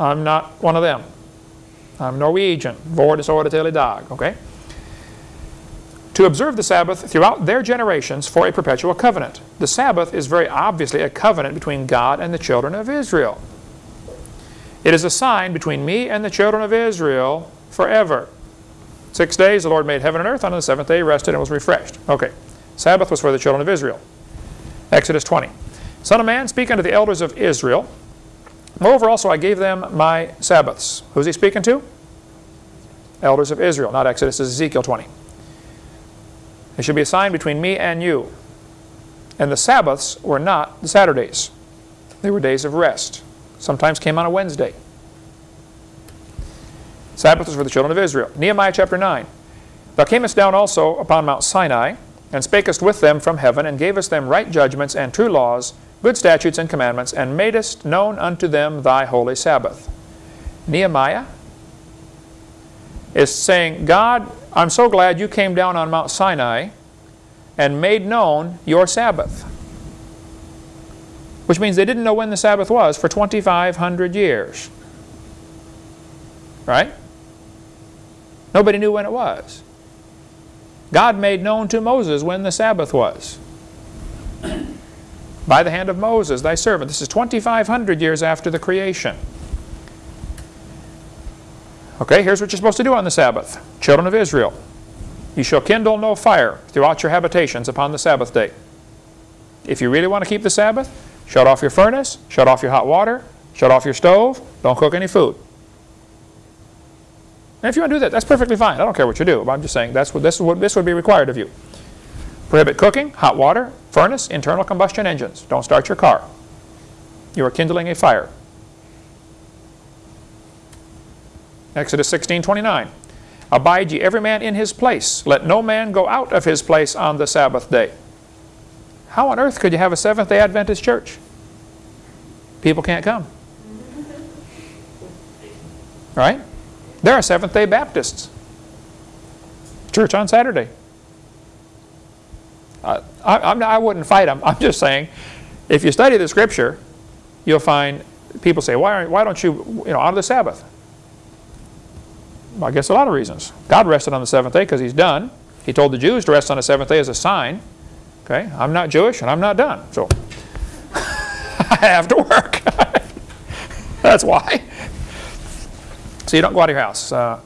I'm not one of them. I'm Norwegian. Vår is året till dag. Okay? To observe the Sabbath throughout their generations for a perpetual covenant. The Sabbath is very obviously a covenant between God and the children of Israel. It is a sign between me and the children of Israel forever. Six days the Lord made heaven and earth. On the seventh day he rested and was refreshed. Okay. Sabbath was for the children of Israel. Exodus 20. Son of man, speak unto the elders of Israel. Moreover also I gave them my Sabbaths. Who's he speaking to? Elders of Israel, not Exodus, Ezekiel 20. There should be a sign between me and you. And the Sabbaths were not the Saturdays. They were days of rest. Sometimes came on a Wednesday. Sabbath was for the children of Israel. Nehemiah chapter 9. Thou camest down also upon Mount Sinai, and spakest with them from heaven, and gavest them right judgments and true laws, good statutes and commandments, and madest known unto them thy holy Sabbath. Nehemiah is saying, God, I'm so glad you came down on Mount Sinai and made known your Sabbath. Which means they didn't know when the Sabbath was for 2,500 years. Right? Nobody knew when it was. God made known to Moses when the Sabbath was. By the hand of Moses, thy servant. This is 2,500 years after the creation. Okay, here's what you're supposed to do on the Sabbath. Children of Israel, you shall kindle no fire throughout your habitations upon the Sabbath day. If you really want to keep the Sabbath, shut off your furnace, shut off your hot water, shut off your stove, don't cook any food. And if you want to do that, that's perfectly fine. I don't care what you do. But I'm just saying that's what this, is what, this would be required of you. Prohibit cooking, hot water, furnace, internal combustion engines. Don't start your car. You are kindling a fire. Exodus 16, 29. Abide ye every man in his place. Let no man go out of his place on the Sabbath day. How on earth could you have a Seventh-day Adventist church? People can't come. Right? There are Seventh-day Baptists. Church on Saturday. I, I'm I wouldn't fight them. I'm just saying, if you study the Scripture, you'll find people say, why, why don't you, you know, honor the Sabbath? I guess a lot of reasons. God rested on the seventh day because he's done. He told the Jews to rest on the seventh day as a sign. Okay, I'm not Jewish and I'm not done. So <laughs> I have to work. <laughs> That's why. So you don't go out of your house. Uh,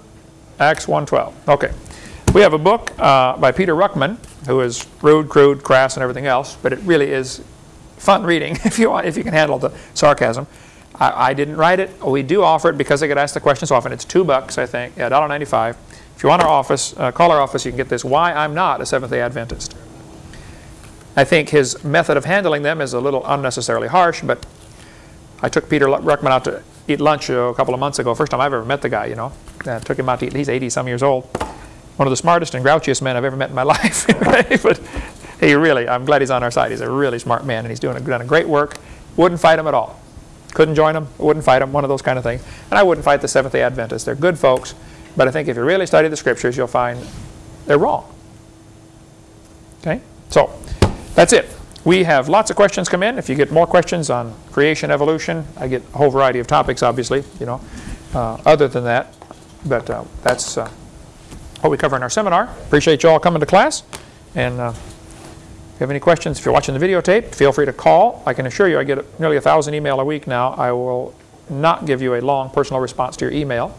Acts 1.12. Okay. We have a book uh, by Peter Ruckman, who is rude, crude, crass, and everything else, but it really is fun reading <laughs> if you want, if you can handle the sarcasm. I, I, didn't write it. We do offer it because I get asked the question so often. It's two bucks, I think, yeah, $1.95. If you want our office, uh, call our office. You can get this. Why I'm not a Seventh-day Adventist. I think his method of handling them is a little unnecessarily harsh, but I took Peter Ruckman out to eat lunch uh, a couple of months ago. First time I've ever met the guy, you know. Uh, took him out to eat. He's 80 some years old. One of the smartest and grouchiest men I've ever met in my <laughs> life. but he really, I'm glad he's on our side. He's a really smart man and he's doing a, done a great work. Wouldn't fight him at all. Couldn't join them, wouldn't fight them, one of those kind of things. And I wouldn't fight the Seventh-day Adventists. They're good folks, but I think if you really study the scriptures, you'll find they're wrong. Okay? So, that's it. We have lots of questions come in. If you get more questions on creation, evolution, I get a whole variety of topics, obviously, you know, uh, other than that. But uh, that's uh, what we cover in our seminar. Appreciate you all coming to class. And uh, you have any questions, if you're watching the videotape, feel free to call. I can assure you I get nearly a thousand email a week now. I will not give you a long personal response to your email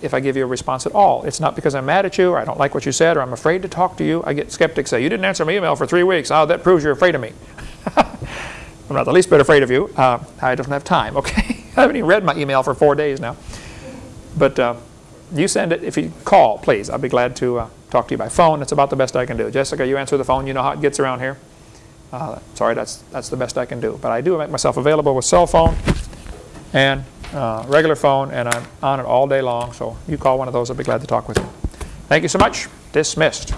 if I give you a response at all. It's not because I'm mad at you or I don't like what you said or I'm afraid to talk to you. I get skeptics say, you didn't answer my email for three weeks. Oh, that proves you're afraid of me. <laughs> I'm not the least bit afraid of you. Uh, I don't have time, <laughs> okay? I haven't even read my email for four days now. But uh, you send it. If you call, please. I'll be glad to uh, talk to you by phone. It's about the best I can do. Jessica, you answer the phone. You know how it gets around here. Uh, sorry, that's, that's the best I can do. But I do make myself available with cell phone and uh, regular phone, and I'm on it all day long. So you call one of those, I'll be glad to talk with you. Thank you so much. Dismissed.